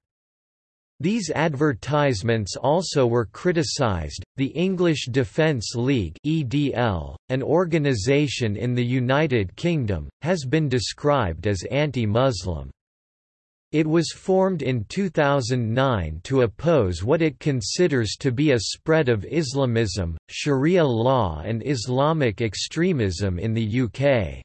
These advertisements also were criticized. The English Defence League (EDL), an organization in the United Kingdom, has been described as anti-Muslim. It was formed in 2009 to oppose what it considers to be a spread of Islamism, Sharia law and Islamic extremism in the UK.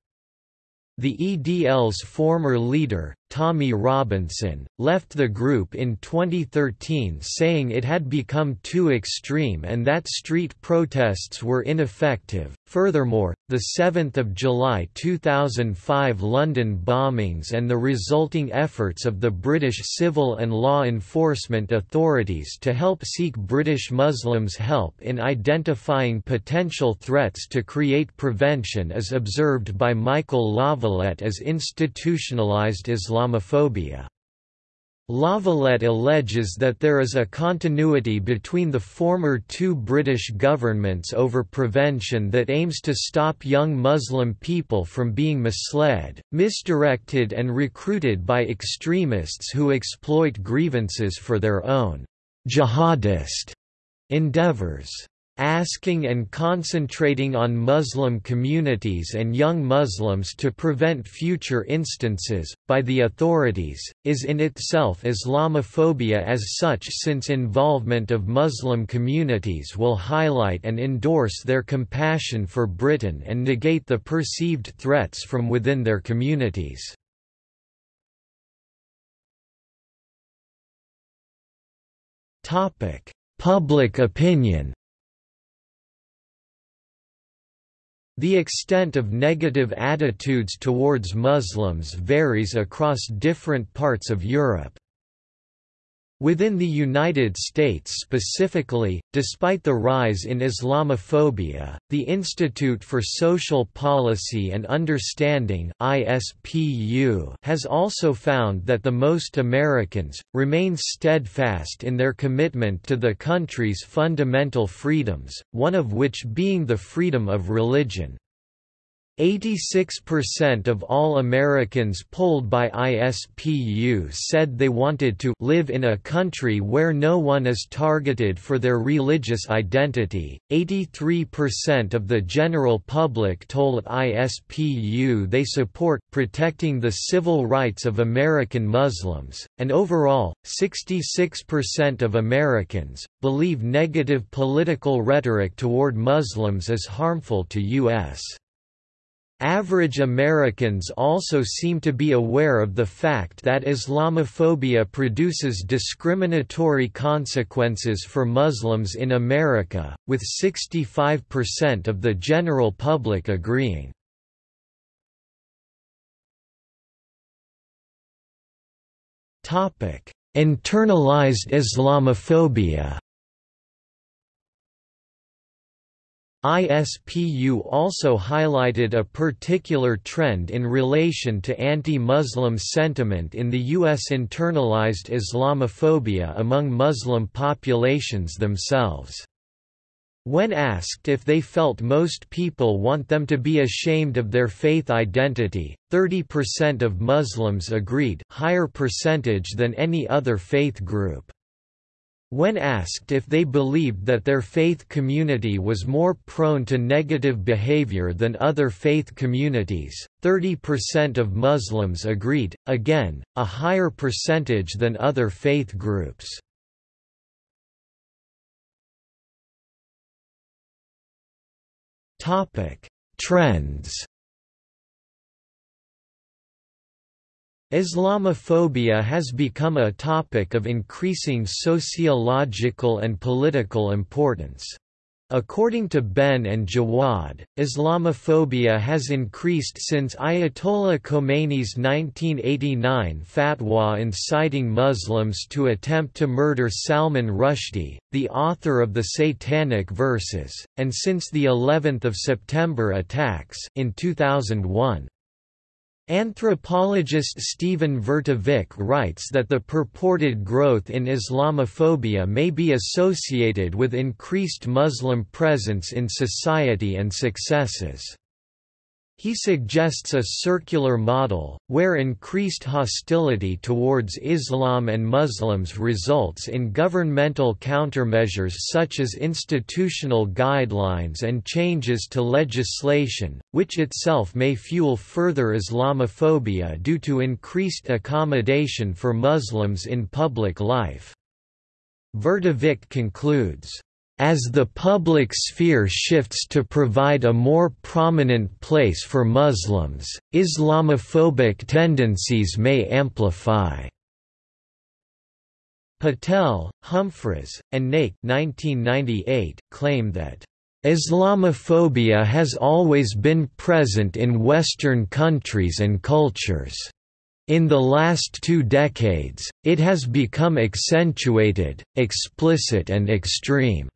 The EDL's former leader, Tommy Robinson, left the group in 2013 saying it had become too extreme and that street protests were ineffective. Furthermore, the 7th of July 2005 London bombings and the resulting efforts of the British civil and law enforcement authorities to help seek British Muslims help in identifying potential threats to create prevention is observed by Michael Lavalette as institutionalised Islam Islamophobia. Lavalette alleges that there is a continuity between the former two British governments over prevention that aims to stop young Muslim people from being misled, misdirected and recruited by extremists who exploit grievances for their own jihadist endeavours asking and concentrating on Muslim communities and young Muslims to prevent future instances, by the authorities, is in itself Islamophobia as such since involvement of Muslim communities will highlight and endorse their compassion for Britain and negate the perceived threats from within their communities. Public opinion The extent of negative attitudes towards Muslims varies across different parts of Europe. Within the United States specifically, despite the rise in Islamophobia, the Institute for Social Policy and Understanding (ISPU) has also found that the most Americans remain steadfast in their commitment to the country's fundamental freedoms, one of which being the freedom of religion. 86% of all Americans polled by ISPU said they wanted to live in a country where no one is targeted for their religious identity. 83% of the general public told ISPU they support protecting the civil rights of American Muslims, and overall, 66% of Americans believe negative political rhetoric toward Muslims is harmful to U.S. Average Americans also seem to be aware of the fact that Islamophobia produces discriminatory consequences for Muslims in America, with 65% of the general public agreeing. Internalized Islamophobia ISPU also highlighted a particular trend in relation to anti-Muslim sentiment in the U.S. internalized Islamophobia among Muslim populations themselves. When asked if they felt most people want them to be ashamed of their faith identity, 30% of Muslims agreed higher percentage than any other faith group. When asked if they believed that their faith community was more prone to negative behavior than other faith communities, 30% of Muslims agreed, again, a higher percentage than other faith groups. Trends Islamophobia has become a topic of increasing sociological and political importance. According to Benn and Jawad, Islamophobia has increased since Ayatollah Khomeini's 1989 fatwa inciting Muslims to attempt to murder Salman Rushdie, the author of the Satanic Verses, and since the 11th of September attacks in 2001. Anthropologist Steven Vertovec writes that the purported growth in Islamophobia may be associated with increased Muslim presence in society and successes. He suggests a circular model, where increased hostility towards Islam and Muslims results in governmental countermeasures such as institutional guidelines and changes to legislation, which itself may fuel further Islamophobia due to increased accommodation for Muslims in public life. Vertovec concludes, as the public sphere shifts to provide a more prominent place for Muslims, Islamophobic tendencies may amplify. Patel, Humphreys, and Naik 1998 claim that Islamophobia has always been present in Western countries and cultures. In the last two decades, it has become accentuated, explicit and extreme.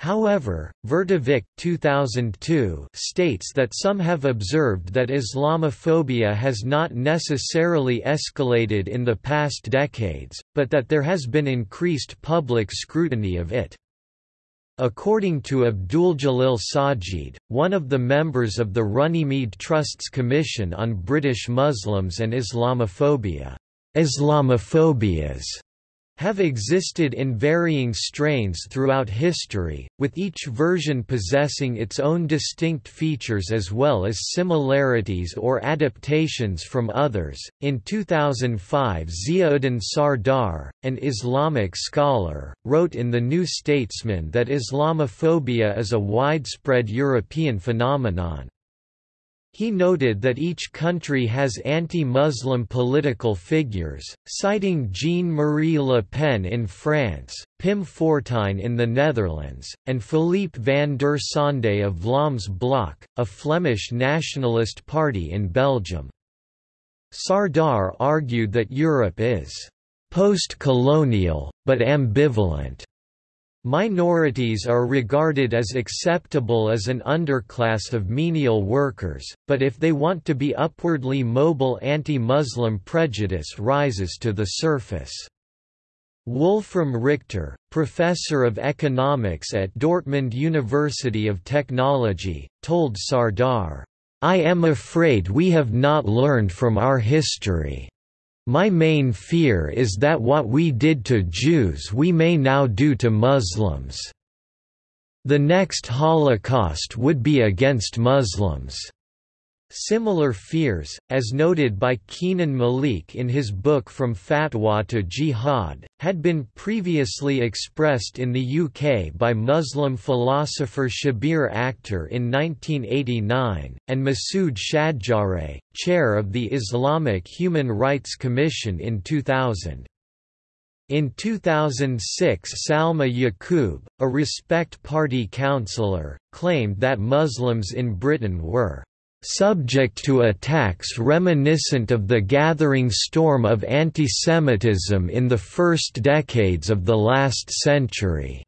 However, Vertovec 2002 states that some have observed that Islamophobia has not necessarily escalated in the past decades, but that there has been increased public scrutiny of it. According to Abduljalil Sajid, one of the members of the Runnymede Trust's Commission on British Muslims and Islamophobia, Islamophobias have existed in varying strains throughout history, with each version possessing its own distinct features as well as similarities or adaptations from others. In 2005, Ziauddin Sardar, an Islamic scholar, wrote in The New Statesman that Islamophobia is a widespread European phenomenon. He noted that each country has anti-Muslim political figures, citing Jean-Marie Le Pen in France, Pim Fortuyn in the Netherlands, and Philippe van der Sande of Vlaams Blok, a Flemish nationalist party in Belgium. Sardar argued that Europe is post-colonial, but ambivalent Minorities are regarded as acceptable as an underclass of menial workers, but if they want to be upwardly mobile anti-Muslim prejudice rises to the surface. Wolfram Richter, professor of economics at Dortmund University of Technology, told Sardar, I am afraid we have not learned from our history. My main fear is that what we did to Jews we may now do to Muslims. The next Holocaust would be against Muslims. Similar fears, as noted by Kenan Malik in his book From Fatwa to Jihad, had been previously expressed in the UK by Muslim philosopher Shabbir Akhtar in 1989, and Masood Shadjareh, chair of the Islamic Human Rights Commission in 2000. In 2006 Salma Yaqoob, a Respect Party councillor, claimed that Muslims in Britain were subject to attacks reminiscent of the gathering storm of antisemitism in the first decades of the last century.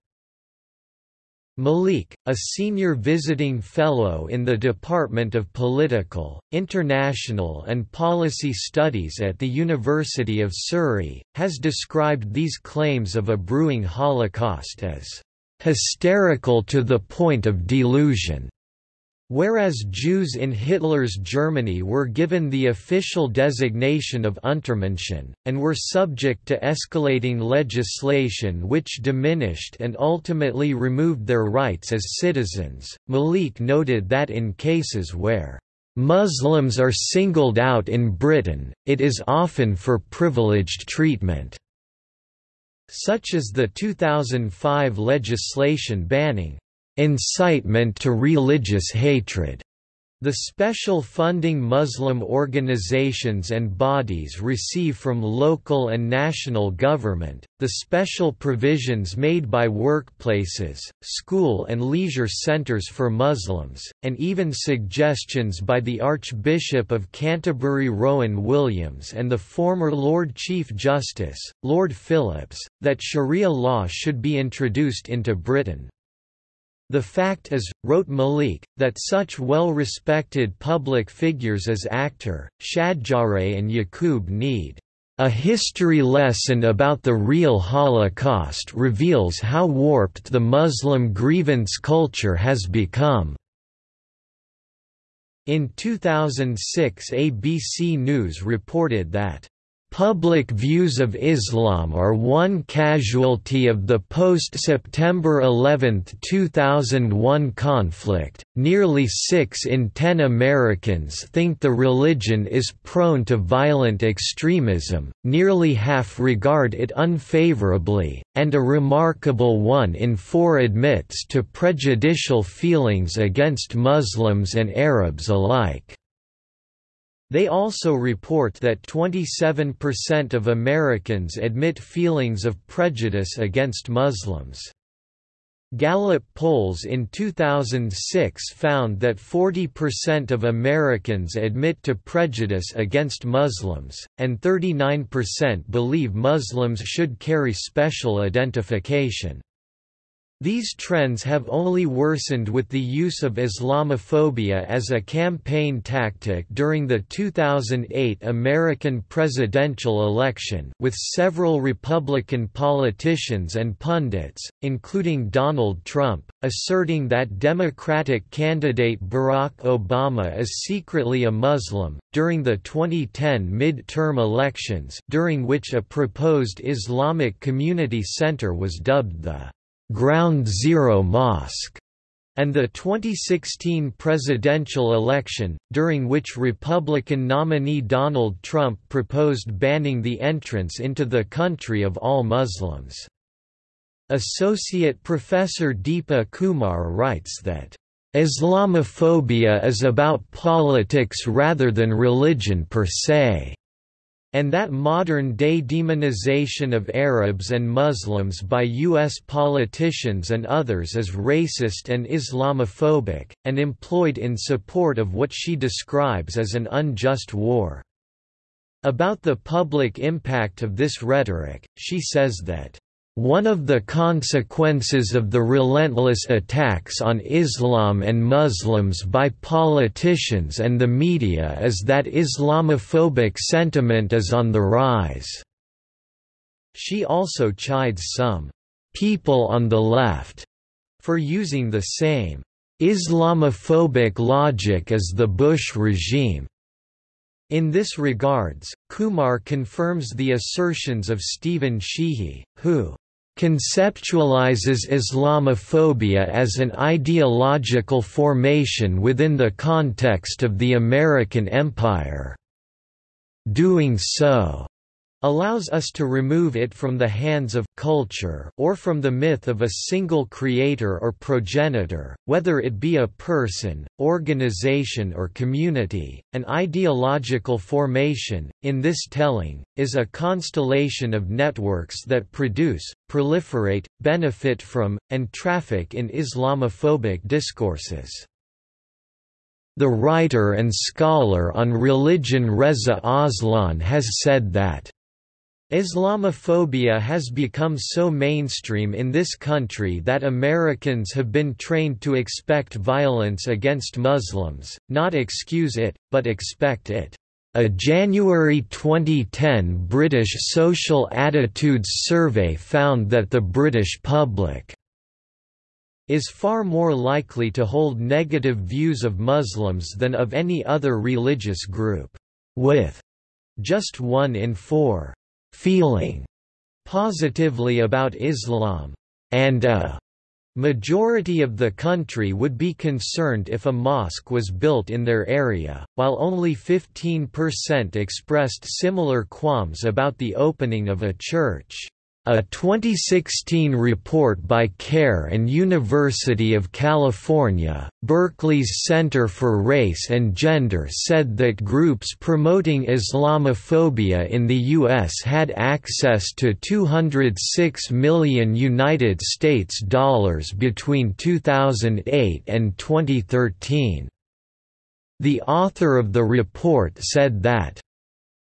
Malik, a senior visiting fellow in the Department of Political, International and Policy Studies at the University of Surrey, has described these claims of a brewing Holocaust as hysterical to the point of delusion. Whereas Jews in Hitler's Germany were given the official designation of Untermenschen, and were subject to escalating legislation which diminished and ultimately removed their rights as citizens, Malik noted that in cases where Muslims are singled out in Britain, it is often for privileged treatment, such as the 2005 legislation banning incitement to religious hatred. The special funding Muslim organizations and bodies receive from local and national government, the special provisions made by workplaces, school and leisure centers for Muslims, and even suggestions by the Archbishop of Canterbury Rowan Williams and the former Lord Chief Justice, Lord Phillips, that Sharia law should be introduced into Britain. The fact is, wrote Malik, that such well-respected public figures as Akhtar, Shadjareh and Yaqoob need a history lesson about the real Holocaust reveals how warped the Muslim grievance culture has become. In 2006 ABC News reported that Public views of Islam are one casualty of the post-September 11, 2001 conflict. Nearly 6 in 10 Americans think the religion is prone to violent extremism, nearly half regard it unfavorably, and a remarkable 1 in 4 admits to prejudicial feelings against Muslims and Arabs alike. They also report that 27% of Americans admit feelings of prejudice against Muslims. Gallup polls in 2006 found that 40% of Americans admit to prejudice against Muslims, and 39% believe Muslims should carry special identification. These trends have only worsened with the use of Islamophobia as a campaign tactic during the 2008 American presidential election with several Republican politicians and pundits, including Donald Trump, asserting that Democratic candidate Barack Obama is secretly a Muslim, during the 2010 midterm elections during which a proposed Islamic community center was dubbed the Ground Zero Mosque, and the 2016 presidential election, during which Republican nominee Donald Trump proposed banning the entrance into the country of all Muslims. Associate Professor Deepa Kumar writes that, "...Islamophobia is about politics rather than religion per se." And that modern-day demonization of Arabs and Muslims by U.S. politicians and others is racist and Islamophobic, and employed in support of what she describes as an unjust war. About the public impact of this rhetoric, she says that one of the consequences of the relentless attacks on Islam and Muslims by politicians and the media is that Islamophobic sentiment is on the rise." She also chides some «people on the left» for using the same «Islamophobic logic as the Bush regime». In this regards, Kumar confirms the assertions of Stephen Sheehi, who conceptualizes Islamophobia as an ideological formation within the context of the American empire. Doing so allows us to remove it from the hands of culture or from the myth of a single creator or progenitor, whether it be a person, organization or community. An ideological formation, in this telling, is a constellation of networks that produce, proliferate, benefit from, and traffic in Islamophobic discourses. The writer and scholar on religion Reza Aslan has said that Islamophobia has become so mainstream in this country that Americans have been trained to expect violence against Muslims, not excuse it, but expect it. A January 2010 British Social Attitudes Survey found that the British public is far more likely to hold negative views of Muslims than of any other religious group, with just one in four feeling positively about Islam, and a majority of the country would be concerned if a mosque was built in their area, while only 15% expressed similar qualms about the opening of a church. A 2016 report by CAIR and University of California, Berkeley's Center for Race and Gender said that groups promoting Islamophobia in the U.S. had access to 206 million United States dollars between 2008 and 2013. The author of the report said that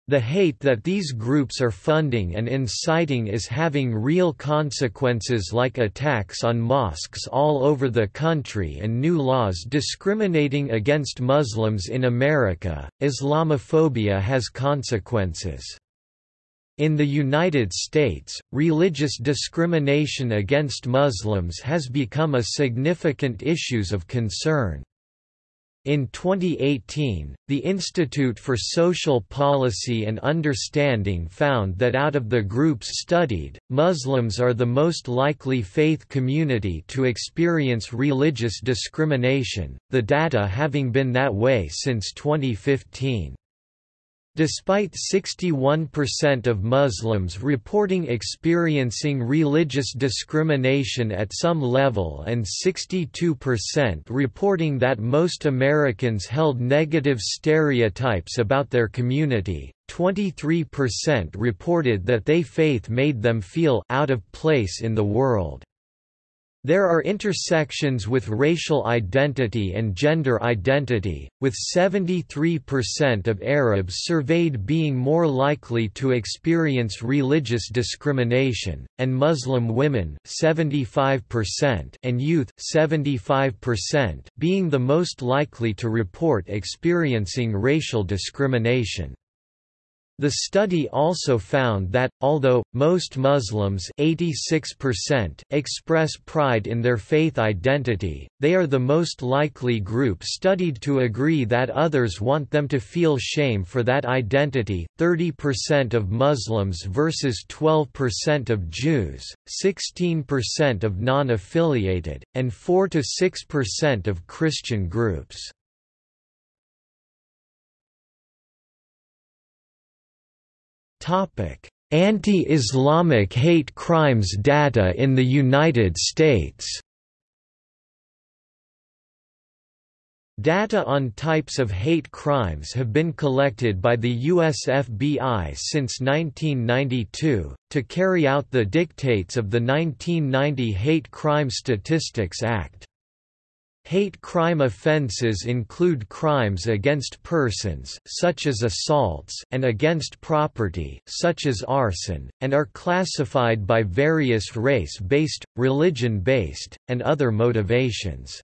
the hate that these groups are funding and inciting is having real consequences like attacks on mosques all over the country and new laws discriminating against Muslims in America. Islamophobia has consequences. In the United States, religious discrimination against Muslims has become a significant issue of concern. In 2018, the Institute for Social Policy and Understanding found that out of the groups studied, Muslims are the most likely faith community to experience religious discrimination, the data having been that way since 2015. Despite 61% of Muslims reporting experiencing religious discrimination at some level and 62% reporting that most Americans held negative stereotypes about their community, 23% reported that they faith made them feel out of place in the world. There are intersections with racial identity and gender identity, with 73% of Arabs surveyed being more likely to experience religious discrimination, and Muslim women 75% and youth 75% being the most likely to report experiencing racial discrimination. The study also found that, although, most Muslims 86% express pride in their faith identity, they are the most likely group studied to agree that others want them to feel shame for that identity 30% of Muslims versus 12% of Jews, 16% of non-affiliated, and 4–6% of Christian groups. Anti-Islamic hate crimes data in the United States Data on types of hate crimes have been collected by the US FBI since 1992, to carry out the dictates of the 1990 Hate Crime Statistics Act. Hate crime offenses include crimes against persons such as assaults and against property such as arson, and are classified by various race-based, religion-based, and other motivations.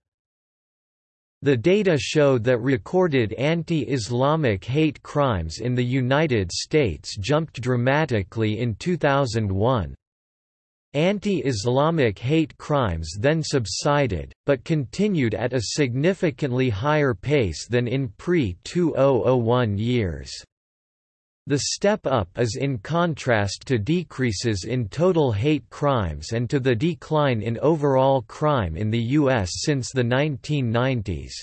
The data showed that recorded anti-Islamic hate crimes in the United States jumped dramatically in 2001. Anti-Islamic hate crimes then subsided, but continued at a significantly higher pace than in pre-2001 years. The step up is in contrast to decreases in total hate crimes and to the decline in overall crime in the U.S. since the 1990s.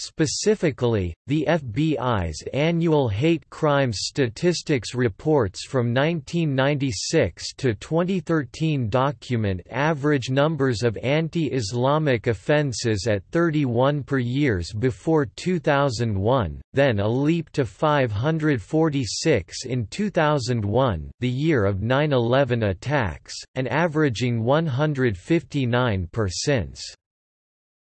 Specifically, the FBI's annual hate crimes statistics reports from 1996 to 2013 document average numbers of anti-Islamic offenses at 31 per years before 2001, then a leap to 546 in 2001 the year of 9-11 attacks, and averaging 159 per since.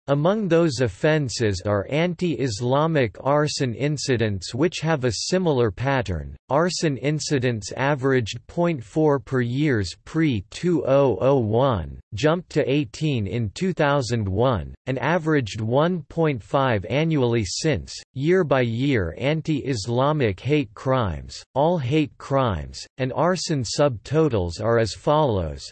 Among those offences are anti-Islamic arson incidents which have a similar pattern. Arson incidents averaged 0.4 per years pre-2001, jumped to 18 in 2001, and averaged 1.5 annually since. Year by year anti-Islamic hate crimes, all hate crimes, and arson subtotals are as follows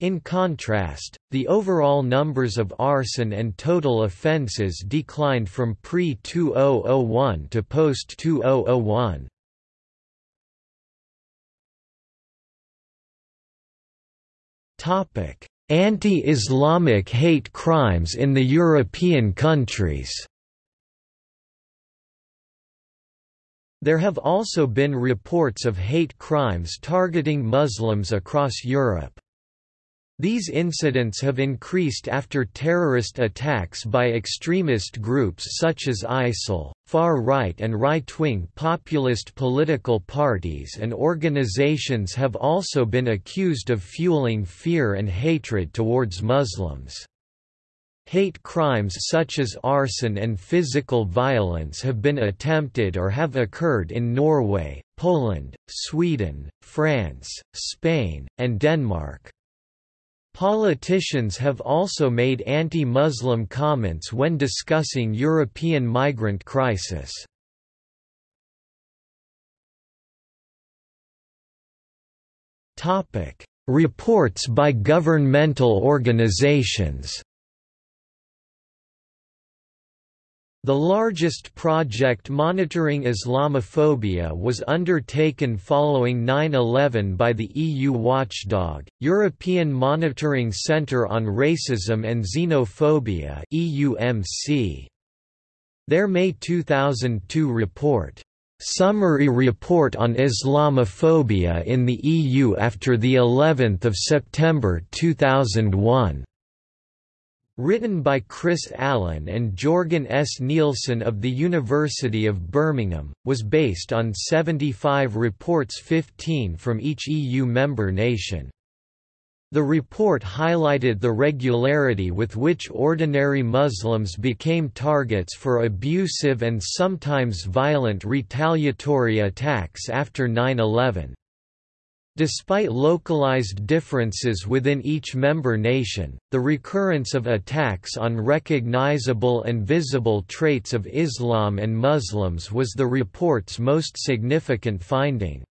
in contrast, the overall numbers of arson and total offences declined from pre-2001 to post-2001. Anti-Islamic hate crimes in the European countries There have also been reports of hate crimes targeting Muslims across Europe. These incidents have increased after terrorist attacks by extremist groups such as ISIL, far-right and right-wing populist political parties and organizations have also been accused of fueling fear and hatred towards Muslims. Hate crimes such as arson and physical violence have been attempted or have occurred in Norway, Poland, Sweden, France, Spain, and Denmark. Politicians have also made anti-Muslim comments when discussing European migrant crisis. Reports by governmental organizations The largest project monitoring Islamophobia was undertaken following 9-11 by the EU watchdog, European Monitoring Centre on Racism and Xenophobia Their May 2002 report, "'Summary Report on Islamophobia in the EU after the 11th of September 2001' Written by Chris Allen and Jorgen S. Nielsen of the University of Birmingham, was based on 75 reports 15 from each EU member nation. The report highlighted the regularity with which ordinary Muslims became targets for abusive and sometimes violent retaliatory attacks after 9-11. Despite localized differences within each member nation, the recurrence of attacks on recognizable and visible traits of Islam and Muslims was the report's most significant finding.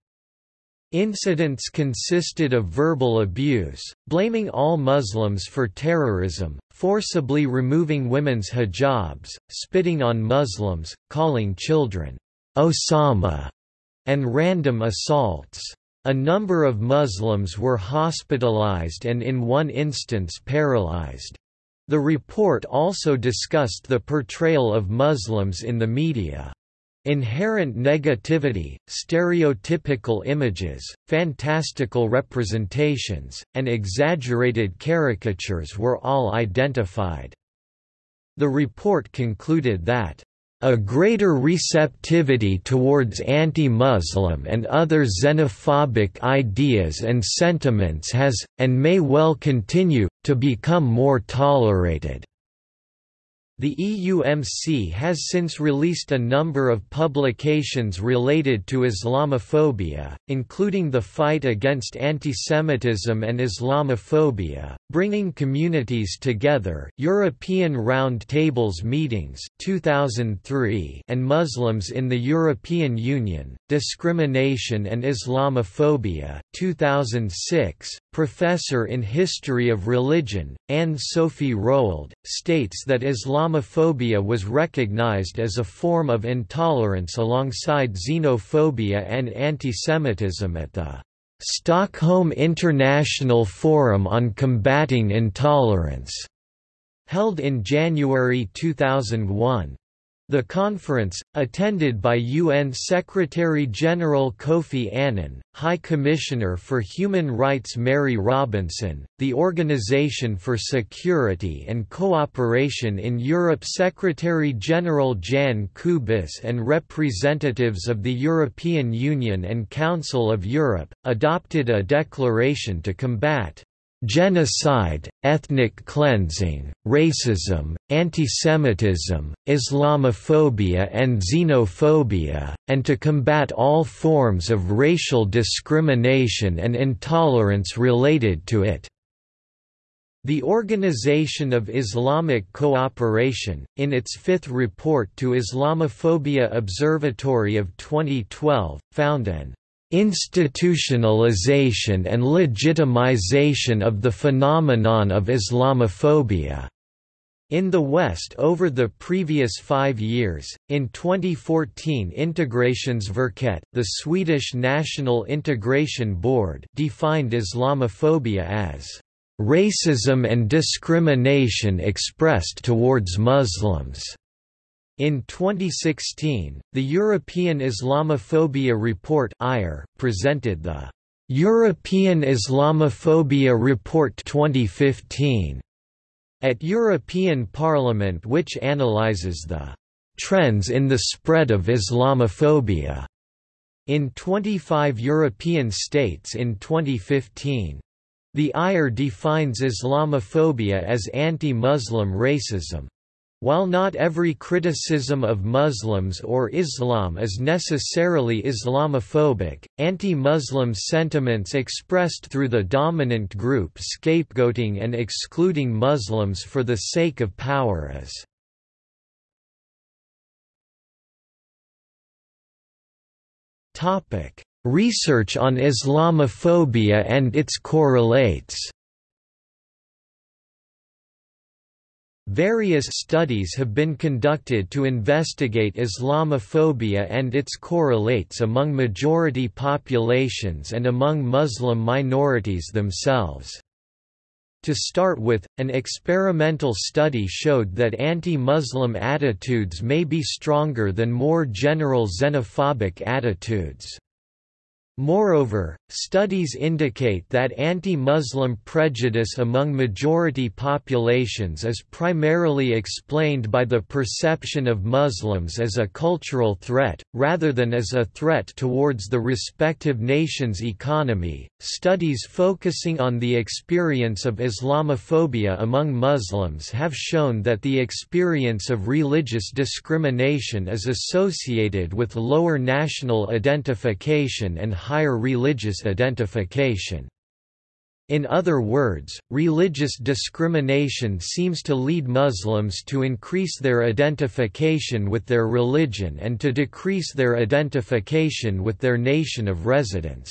Incidents consisted of verbal abuse, blaming all Muslims for terrorism, forcibly removing women's hijabs, spitting on Muslims, calling children, Osama, and random assaults. A number of Muslims were hospitalized and in one instance paralyzed. The report also discussed the portrayal of Muslims in the media. Inherent negativity, stereotypical images, fantastical representations, and exaggerated caricatures were all identified. The report concluded that a greater receptivity towards anti-Muslim and other xenophobic ideas and sentiments has, and may well continue, to become more tolerated. The EUMC has since released a number of publications related to Islamophobia, including The Fight Against Antisemitism and Islamophobia, Bringing Communities Together European Round Tables Meetings 2003 and Muslims in the European Union, Discrimination and Islamophobia 2006. Professor in History of Religion, Anne-Sophie Roald, states that Islamophobia was recognized as a form of intolerance alongside xenophobia and antisemitism at the Stockholm International Forum on Combating Intolerance, held in January 2001. The conference, attended by UN Secretary-General Kofi Annan, High Commissioner for Human Rights Mary Robinson, the Organization for Security and Cooperation in Europe Secretary-General Jan Kubis and representatives of the European Union and Council of Europe, adopted a declaration to combat genocide, ethnic cleansing, racism, antisemitism, Islamophobia and xenophobia, and to combat all forms of racial discrimination and intolerance related to it. The Organization of Islamic Cooperation, in its fifth report to Islamophobia Observatory of 2012, found an institutionalization and legitimization of the phenomenon of Islamophobia. In the West over the previous five years, in 2014 Integrationsverket, the Swedish National Integration Board defined Islamophobia as "...racism and discrimination expressed towards Muslims." In 2016, the European Islamophobia Report presented the European Islamophobia Report 2015 at European Parliament which analyses the trends in the spread of Islamophobia in 25 European states in 2015. The IR defines Islamophobia as anti-Muslim racism. While not every criticism of Muslims or Islam is necessarily Islamophobic, anti-Muslim sentiments expressed through the dominant group scapegoating and excluding Muslims for the sake of power is Research on Islamophobia and its correlates Various studies have been conducted to investigate Islamophobia and its correlates among majority populations and among Muslim minorities themselves. To start with, an experimental study showed that anti-Muslim attitudes may be stronger than more general xenophobic attitudes. Moreover, studies indicate that anti-Muslim prejudice among majority populations is primarily explained by the perception of Muslims as a cultural threat, rather than as a threat towards the respective nation's economy. Studies focusing on the experience of Islamophobia among Muslims have shown that the experience of religious discrimination is associated with lower national identification and higher religious identification. In other words, religious discrimination seems to lead Muslims to increase their identification with their religion and to decrease their identification with their nation of residence.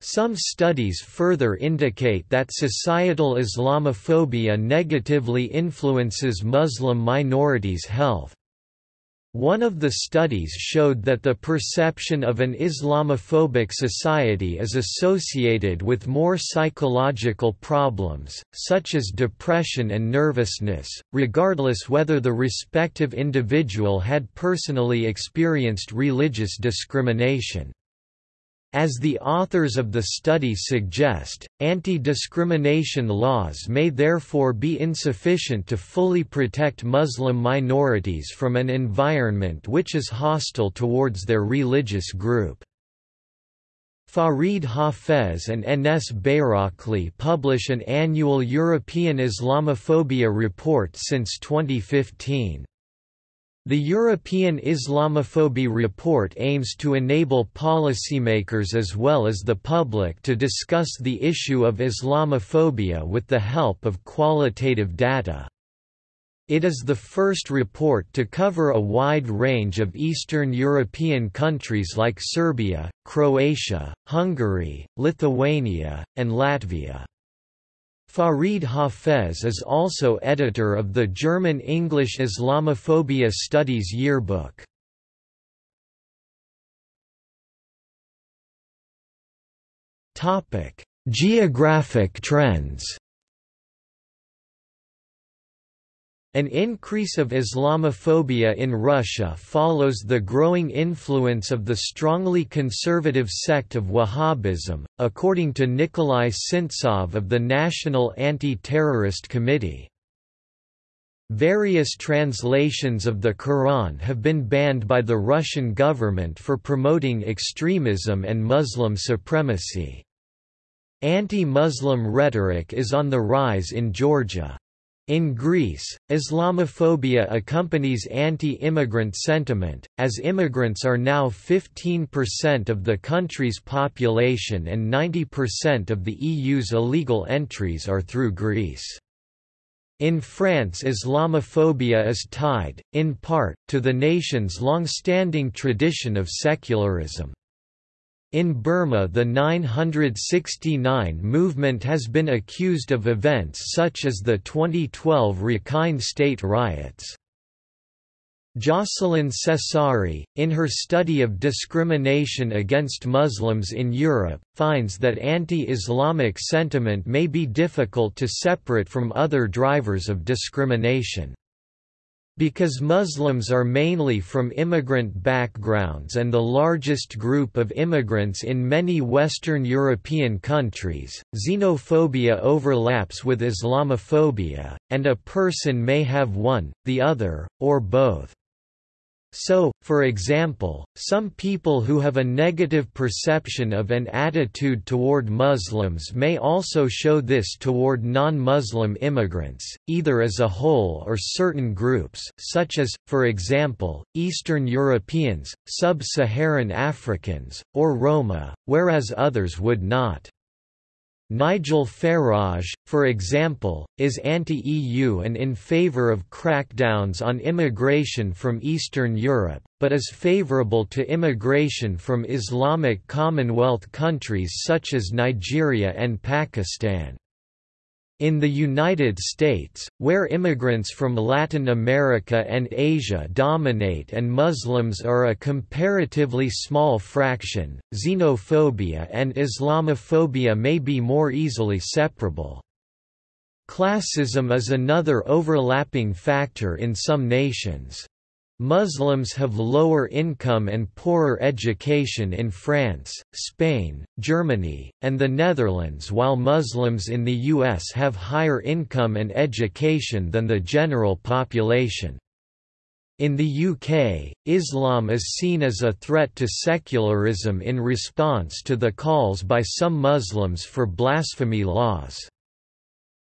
Some studies further indicate that societal Islamophobia negatively influences Muslim minorities' health. One of the studies showed that the perception of an Islamophobic society is associated with more psychological problems, such as depression and nervousness, regardless whether the respective individual had personally experienced religious discrimination. As the authors of the study suggest, anti-discrimination laws may therefore be insufficient to fully protect Muslim minorities from an environment which is hostile towards their religious group. Farid Hafez and Enes Bayrakli publish an annual European Islamophobia report since 2015. The European Islamophobia report aims to enable policymakers as well as the public to discuss the issue of Islamophobia with the help of qualitative data. It is the first report to cover a wide range of Eastern European countries like Serbia, Croatia, Hungary, Lithuania, and Latvia. Farid Hafez is also editor of the German-English Islamophobia Studies Yearbook. Geographic trends An increase of Islamophobia in Russia follows the growing influence of the strongly conservative sect of Wahhabism, according to Nikolai Sintsov of the National Anti-Terrorist Committee. Various translations of the Quran have been banned by the Russian government for promoting extremism and Muslim supremacy. Anti-Muslim rhetoric is on the rise in Georgia. In Greece, Islamophobia accompanies anti-immigrant sentiment, as immigrants are now 15% of the country's population and 90% of the EU's illegal entries are through Greece. In France Islamophobia is tied, in part, to the nation's long-standing tradition of secularism. In Burma the 969 movement has been accused of events such as the 2012 Rakhine state riots. Jocelyn Cesari, in her study of discrimination against Muslims in Europe, finds that anti-Islamic sentiment may be difficult to separate from other drivers of discrimination. Because Muslims are mainly from immigrant backgrounds and the largest group of immigrants in many Western European countries, xenophobia overlaps with Islamophobia, and a person may have one, the other, or both. So, for example, some people who have a negative perception of an attitude toward Muslims may also show this toward non-Muslim immigrants, either as a whole or certain groups such as, for example, Eastern Europeans, Sub-Saharan Africans, or Roma, whereas others would not. Nigel Farage, for example, is anti-EU and in favour of crackdowns on immigration from Eastern Europe, but is favourable to immigration from Islamic Commonwealth countries such as Nigeria and Pakistan. In the United States, where immigrants from Latin America and Asia dominate and Muslims are a comparatively small fraction, xenophobia and Islamophobia may be more easily separable. Classism is another overlapping factor in some nations. Muslims have lower income and poorer education in France, Spain, Germany, and the Netherlands while Muslims in the US have higher income and education than the general population. In the UK, Islam is seen as a threat to secularism in response to the calls by some Muslims for blasphemy laws.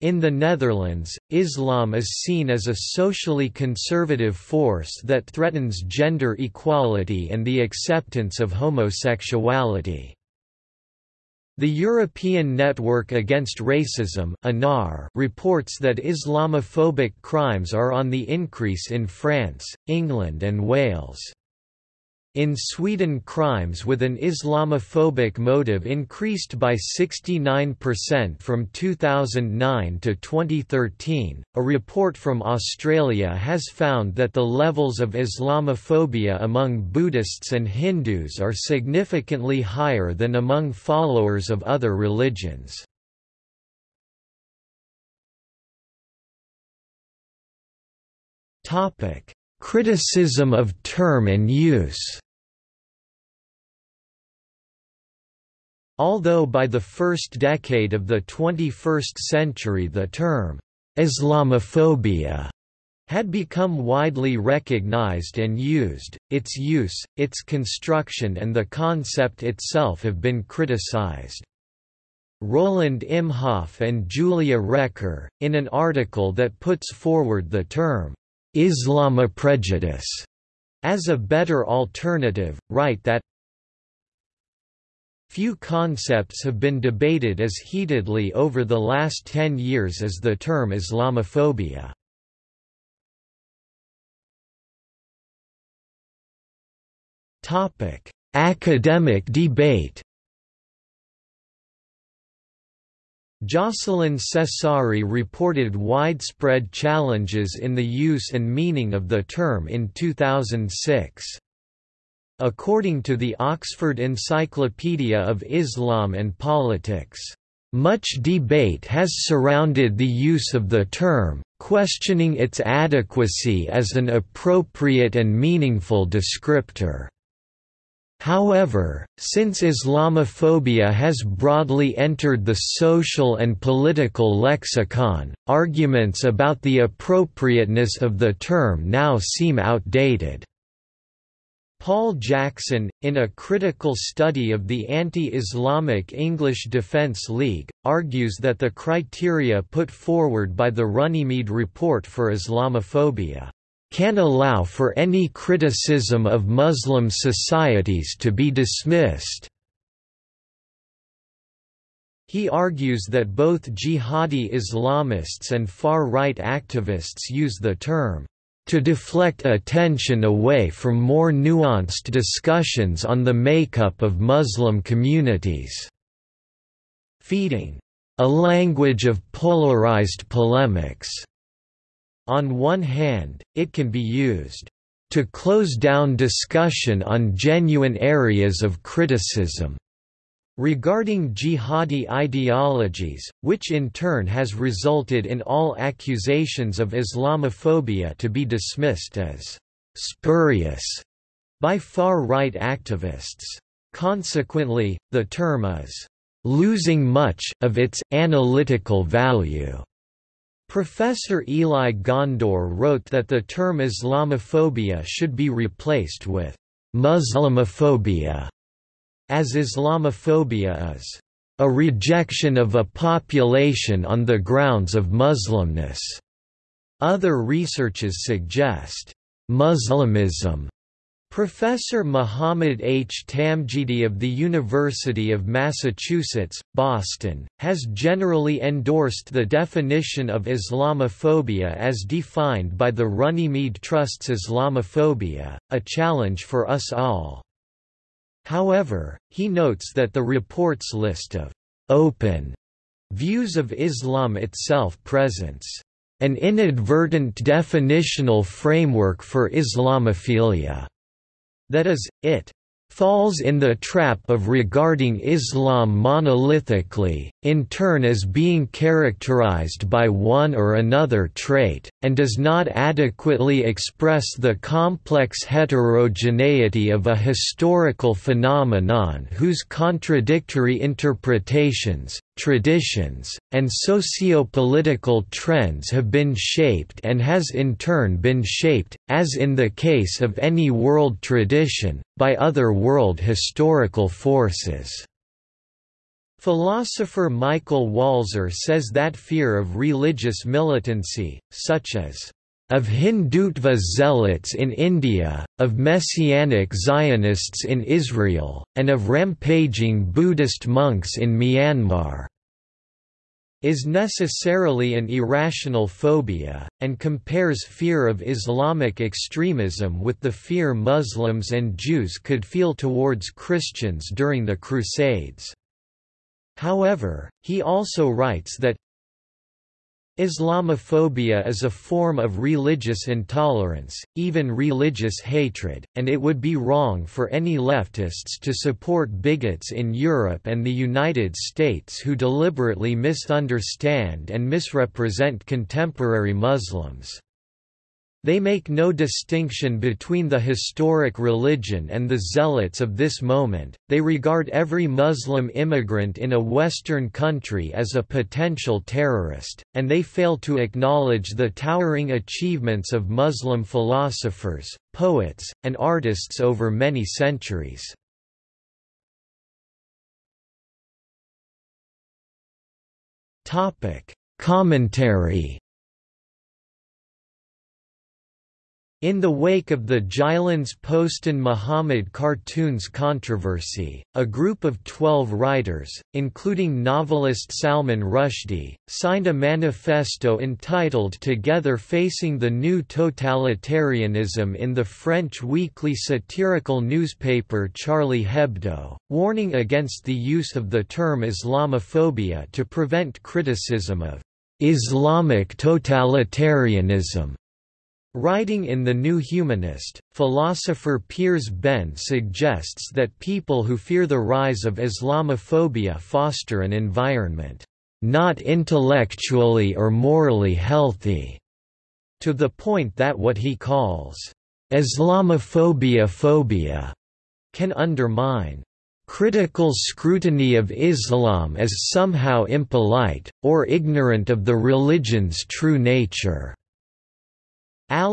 In the Netherlands, Islam is seen as a socially conservative force that threatens gender equality and the acceptance of homosexuality. The European Network Against Racism reports that Islamophobic crimes are on the increase in France, England and Wales. In Sweden crimes with an Islamophobic motive increased by 69% from 2009 to 2013. A report from Australia has found that the levels of Islamophobia among Buddhists and Hindus are significantly higher than among followers of other religions. Topic: Criticism of term and use Although by the first decade of the 21st century the term, Islamophobia had become widely recognized and used, its use, its construction and the concept itself have been criticized. Roland Imhoff and Julia Recker, in an article that puts forward the term, Islamoprejudice as a better alternative, write that Few concepts have been debated as heatedly over the last ten years as the term Islamophobia. Academic debate Jocelyn Cesari reported widespread challenges in the use and meaning of the term in 2006. According to the Oxford Encyclopedia of Islam and Politics, much debate has surrounded the use of the term, questioning its adequacy as an appropriate and meaningful descriptor. However, since Islamophobia has broadly entered the social and political lexicon, arguments about the appropriateness of the term now seem outdated. Paul Jackson, in a critical study of the anti-Islamic English Defence League, argues that the criteria put forward by the Runnymede Report for Islamophobia can allow for any criticism of Muslim societies to be dismissed. He argues that both jihadi Islamists and far-right activists use the term to deflect attention away from more nuanced discussions on the makeup of Muslim communities, feeding a language of polarized polemics. On one hand, it can be used to close down discussion on genuine areas of criticism regarding jihadi ideologies, which in turn has resulted in all accusations of Islamophobia to be dismissed as spurious by far-right activists. Consequently, the term is losing much of its analytical value. Professor Eli Gondor wrote that the term Islamophobia should be replaced with Muslimophobia, as Islamophobia is a rejection of a population on the grounds of Muslimness. Other researches suggest Muslimism Professor Muhammad H. Tamdgidi of the University of Massachusetts, Boston, has generally endorsed the definition of Islamophobia as defined by the Runnymede Trust's Islamophobia, a challenge for us all. However, he notes that the report's list of open Views of Islam itself presents an inadvertent definitional framework for Islamophilia. That is, it falls in the trap of regarding Islam monolithically, in turn as being characterized by one or another trait, and does not adequately express the complex heterogeneity of a historical phenomenon whose contradictory interpretations, traditions, and socio-political trends have been shaped and has in turn been shaped, as in the case of any world tradition, by other world historical forces. Philosopher Michael Walzer says that fear of religious militancy, such as of Hindutva zealots in India, of Messianic Zionists in Israel, and of rampaging Buddhist monks in Myanmar is necessarily an irrational phobia, and compares fear of Islamic extremism with the fear Muslims and Jews could feel towards Christians during the Crusades. However, he also writes that Islamophobia is a form of religious intolerance, even religious hatred, and it would be wrong for any leftists to support bigots in Europe and the United States who deliberately misunderstand and misrepresent contemporary Muslims. They make no distinction between the historic religion and the zealots of this moment, they regard every Muslim immigrant in a Western country as a potential terrorist, and they fail to acknowledge the towering achievements of Muslim philosophers, poets, and artists over many centuries. Commentary In the wake of the Jyllands-Posten Muhammad cartoons controversy, a group of twelve writers, including novelist Salman Rushdie, signed a manifesto entitled Together Facing the New Totalitarianism in the French weekly satirical newspaper Charlie Hebdo, warning against the use of the term Islamophobia to prevent criticism of Islamic totalitarianism. Writing in The New Humanist, philosopher Piers Benn suggests that people who fear the rise of Islamophobia foster an environment, "...not intellectually or morally healthy", to the point that what he calls, "...Islamophobia phobia", can undermine critical scrutiny of Islam as somehow impolite, or ignorant of the religion's true nature.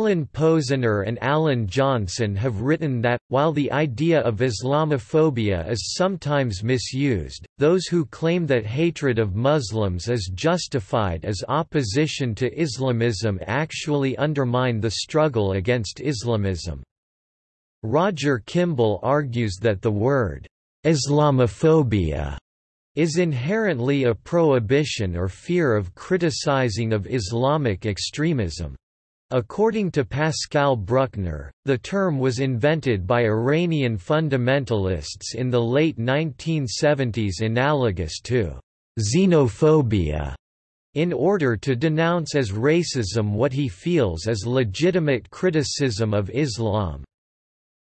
Alan Posener and Alan Johnson have written that, while the idea of Islamophobia is sometimes misused, those who claim that hatred of Muslims is justified as opposition to Islamism actually undermine the struggle against Islamism. Roger Kimball argues that the word, Islamophobia, is inherently a prohibition or fear of criticizing of Islamic extremism. According to Pascal Bruckner, the term was invented by Iranian fundamentalists in the late 1970s analogous to xenophobia, in order to denounce as racism what he feels as legitimate criticism of Islam.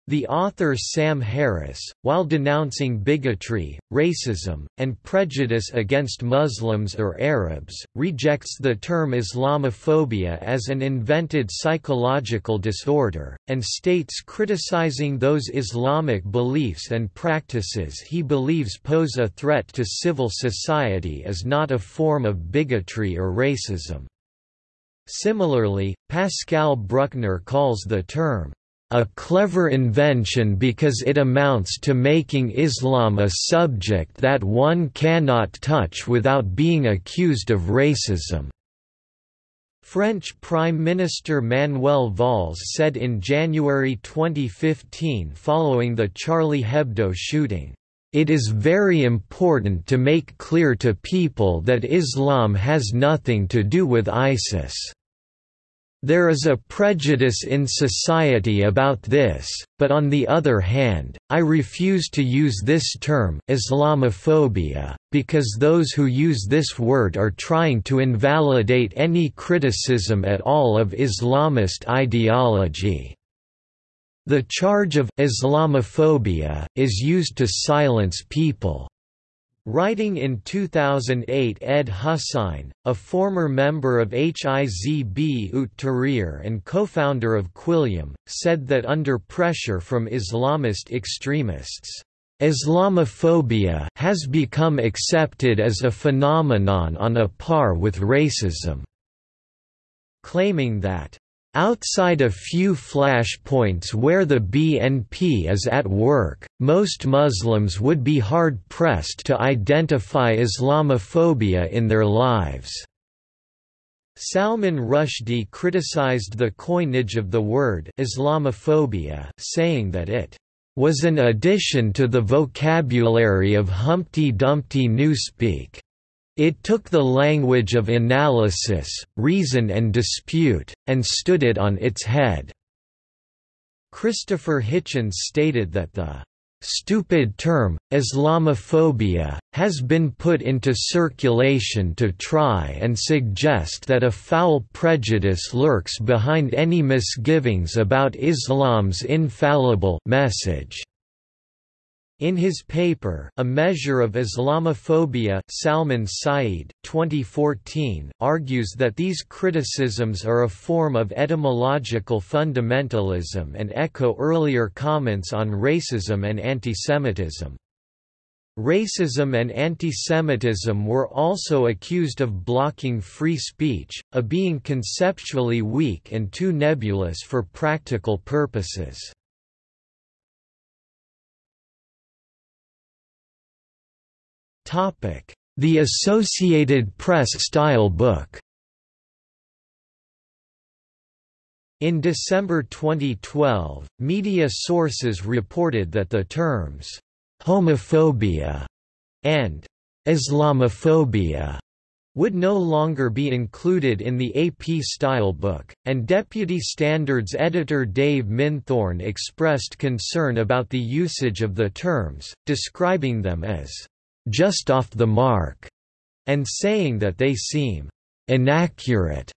The author Sam Harris, while denouncing bigotry, racism, and prejudice against Muslims or Arabs, rejects the term Islamophobia as an invented psychological disorder, and states criticizing those Islamic beliefs and practices he believes pose a threat to civil society is not a form of bigotry or racism. Similarly, Pascal Bruckner calls the term a clever invention because it amounts to making Islam a subject that one cannot touch without being accused of racism." French Prime Minister Manuel Valls said in January 2015 following the Charlie Hebdo shooting, "...it is very important to make clear to people that Islam has nothing to do with ISIS." There is a prejudice in society about this, but on the other hand, I refuse to use this term Islamophobia, because those who use this word are trying to invalidate any criticism at all of Islamist ideology. The charge of Islamophobia is used to silence people. Writing in 2008 Ed Husain, a former member of Hizb ut Tahrir and co-founder of Quilliam, said that under pressure from Islamist extremists, Islamophobia has become accepted as a phenomenon on a par with racism, claiming that Outside a few flashpoints where the BNP is at work, most Muslims would be hard-pressed to identify Islamophobia in their lives. Salman Rushdie criticized the coinage of the word Islamophobia, saying that it was an addition to the vocabulary of Humpty Dumpty Newspeak. It took the language of analysis, reason and dispute, and stood it on its head." Christopher Hitchens stated that the "...stupid term, Islamophobia, has been put into circulation to try and suggest that a foul prejudice lurks behind any misgivings about Islam's infallible message." In his paper A Measure of Islamophobia Salman Sayyid 2014, argues that these criticisms are a form of etymological fundamentalism and echo earlier comments on racism and antisemitism. Racism and antisemitism were also accused of blocking free speech, a being conceptually weak and too nebulous for practical purposes. The Associated Press style book. In December 2012, media sources reported that the terms, homophobia and Islamophobia would no longer be included in the AP style book, and Deputy Standards editor Dave Minthorn expressed concern about the usage of the terms, describing them as just off the mark, and saying that they seem inaccurate.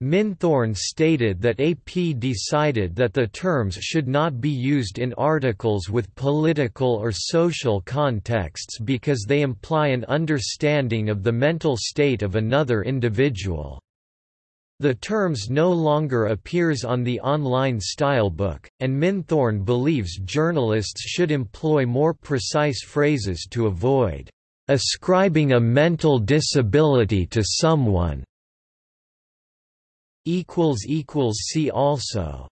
Minthorn stated that AP decided that the terms should not be used in articles with political or social contexts because they imply an understanding of the mental state of another individual. The terms no longer appears on the online stylebook, and Minthorn believes journalists should employ more precise phrases to avoid ascribing a mental disability to someone. See also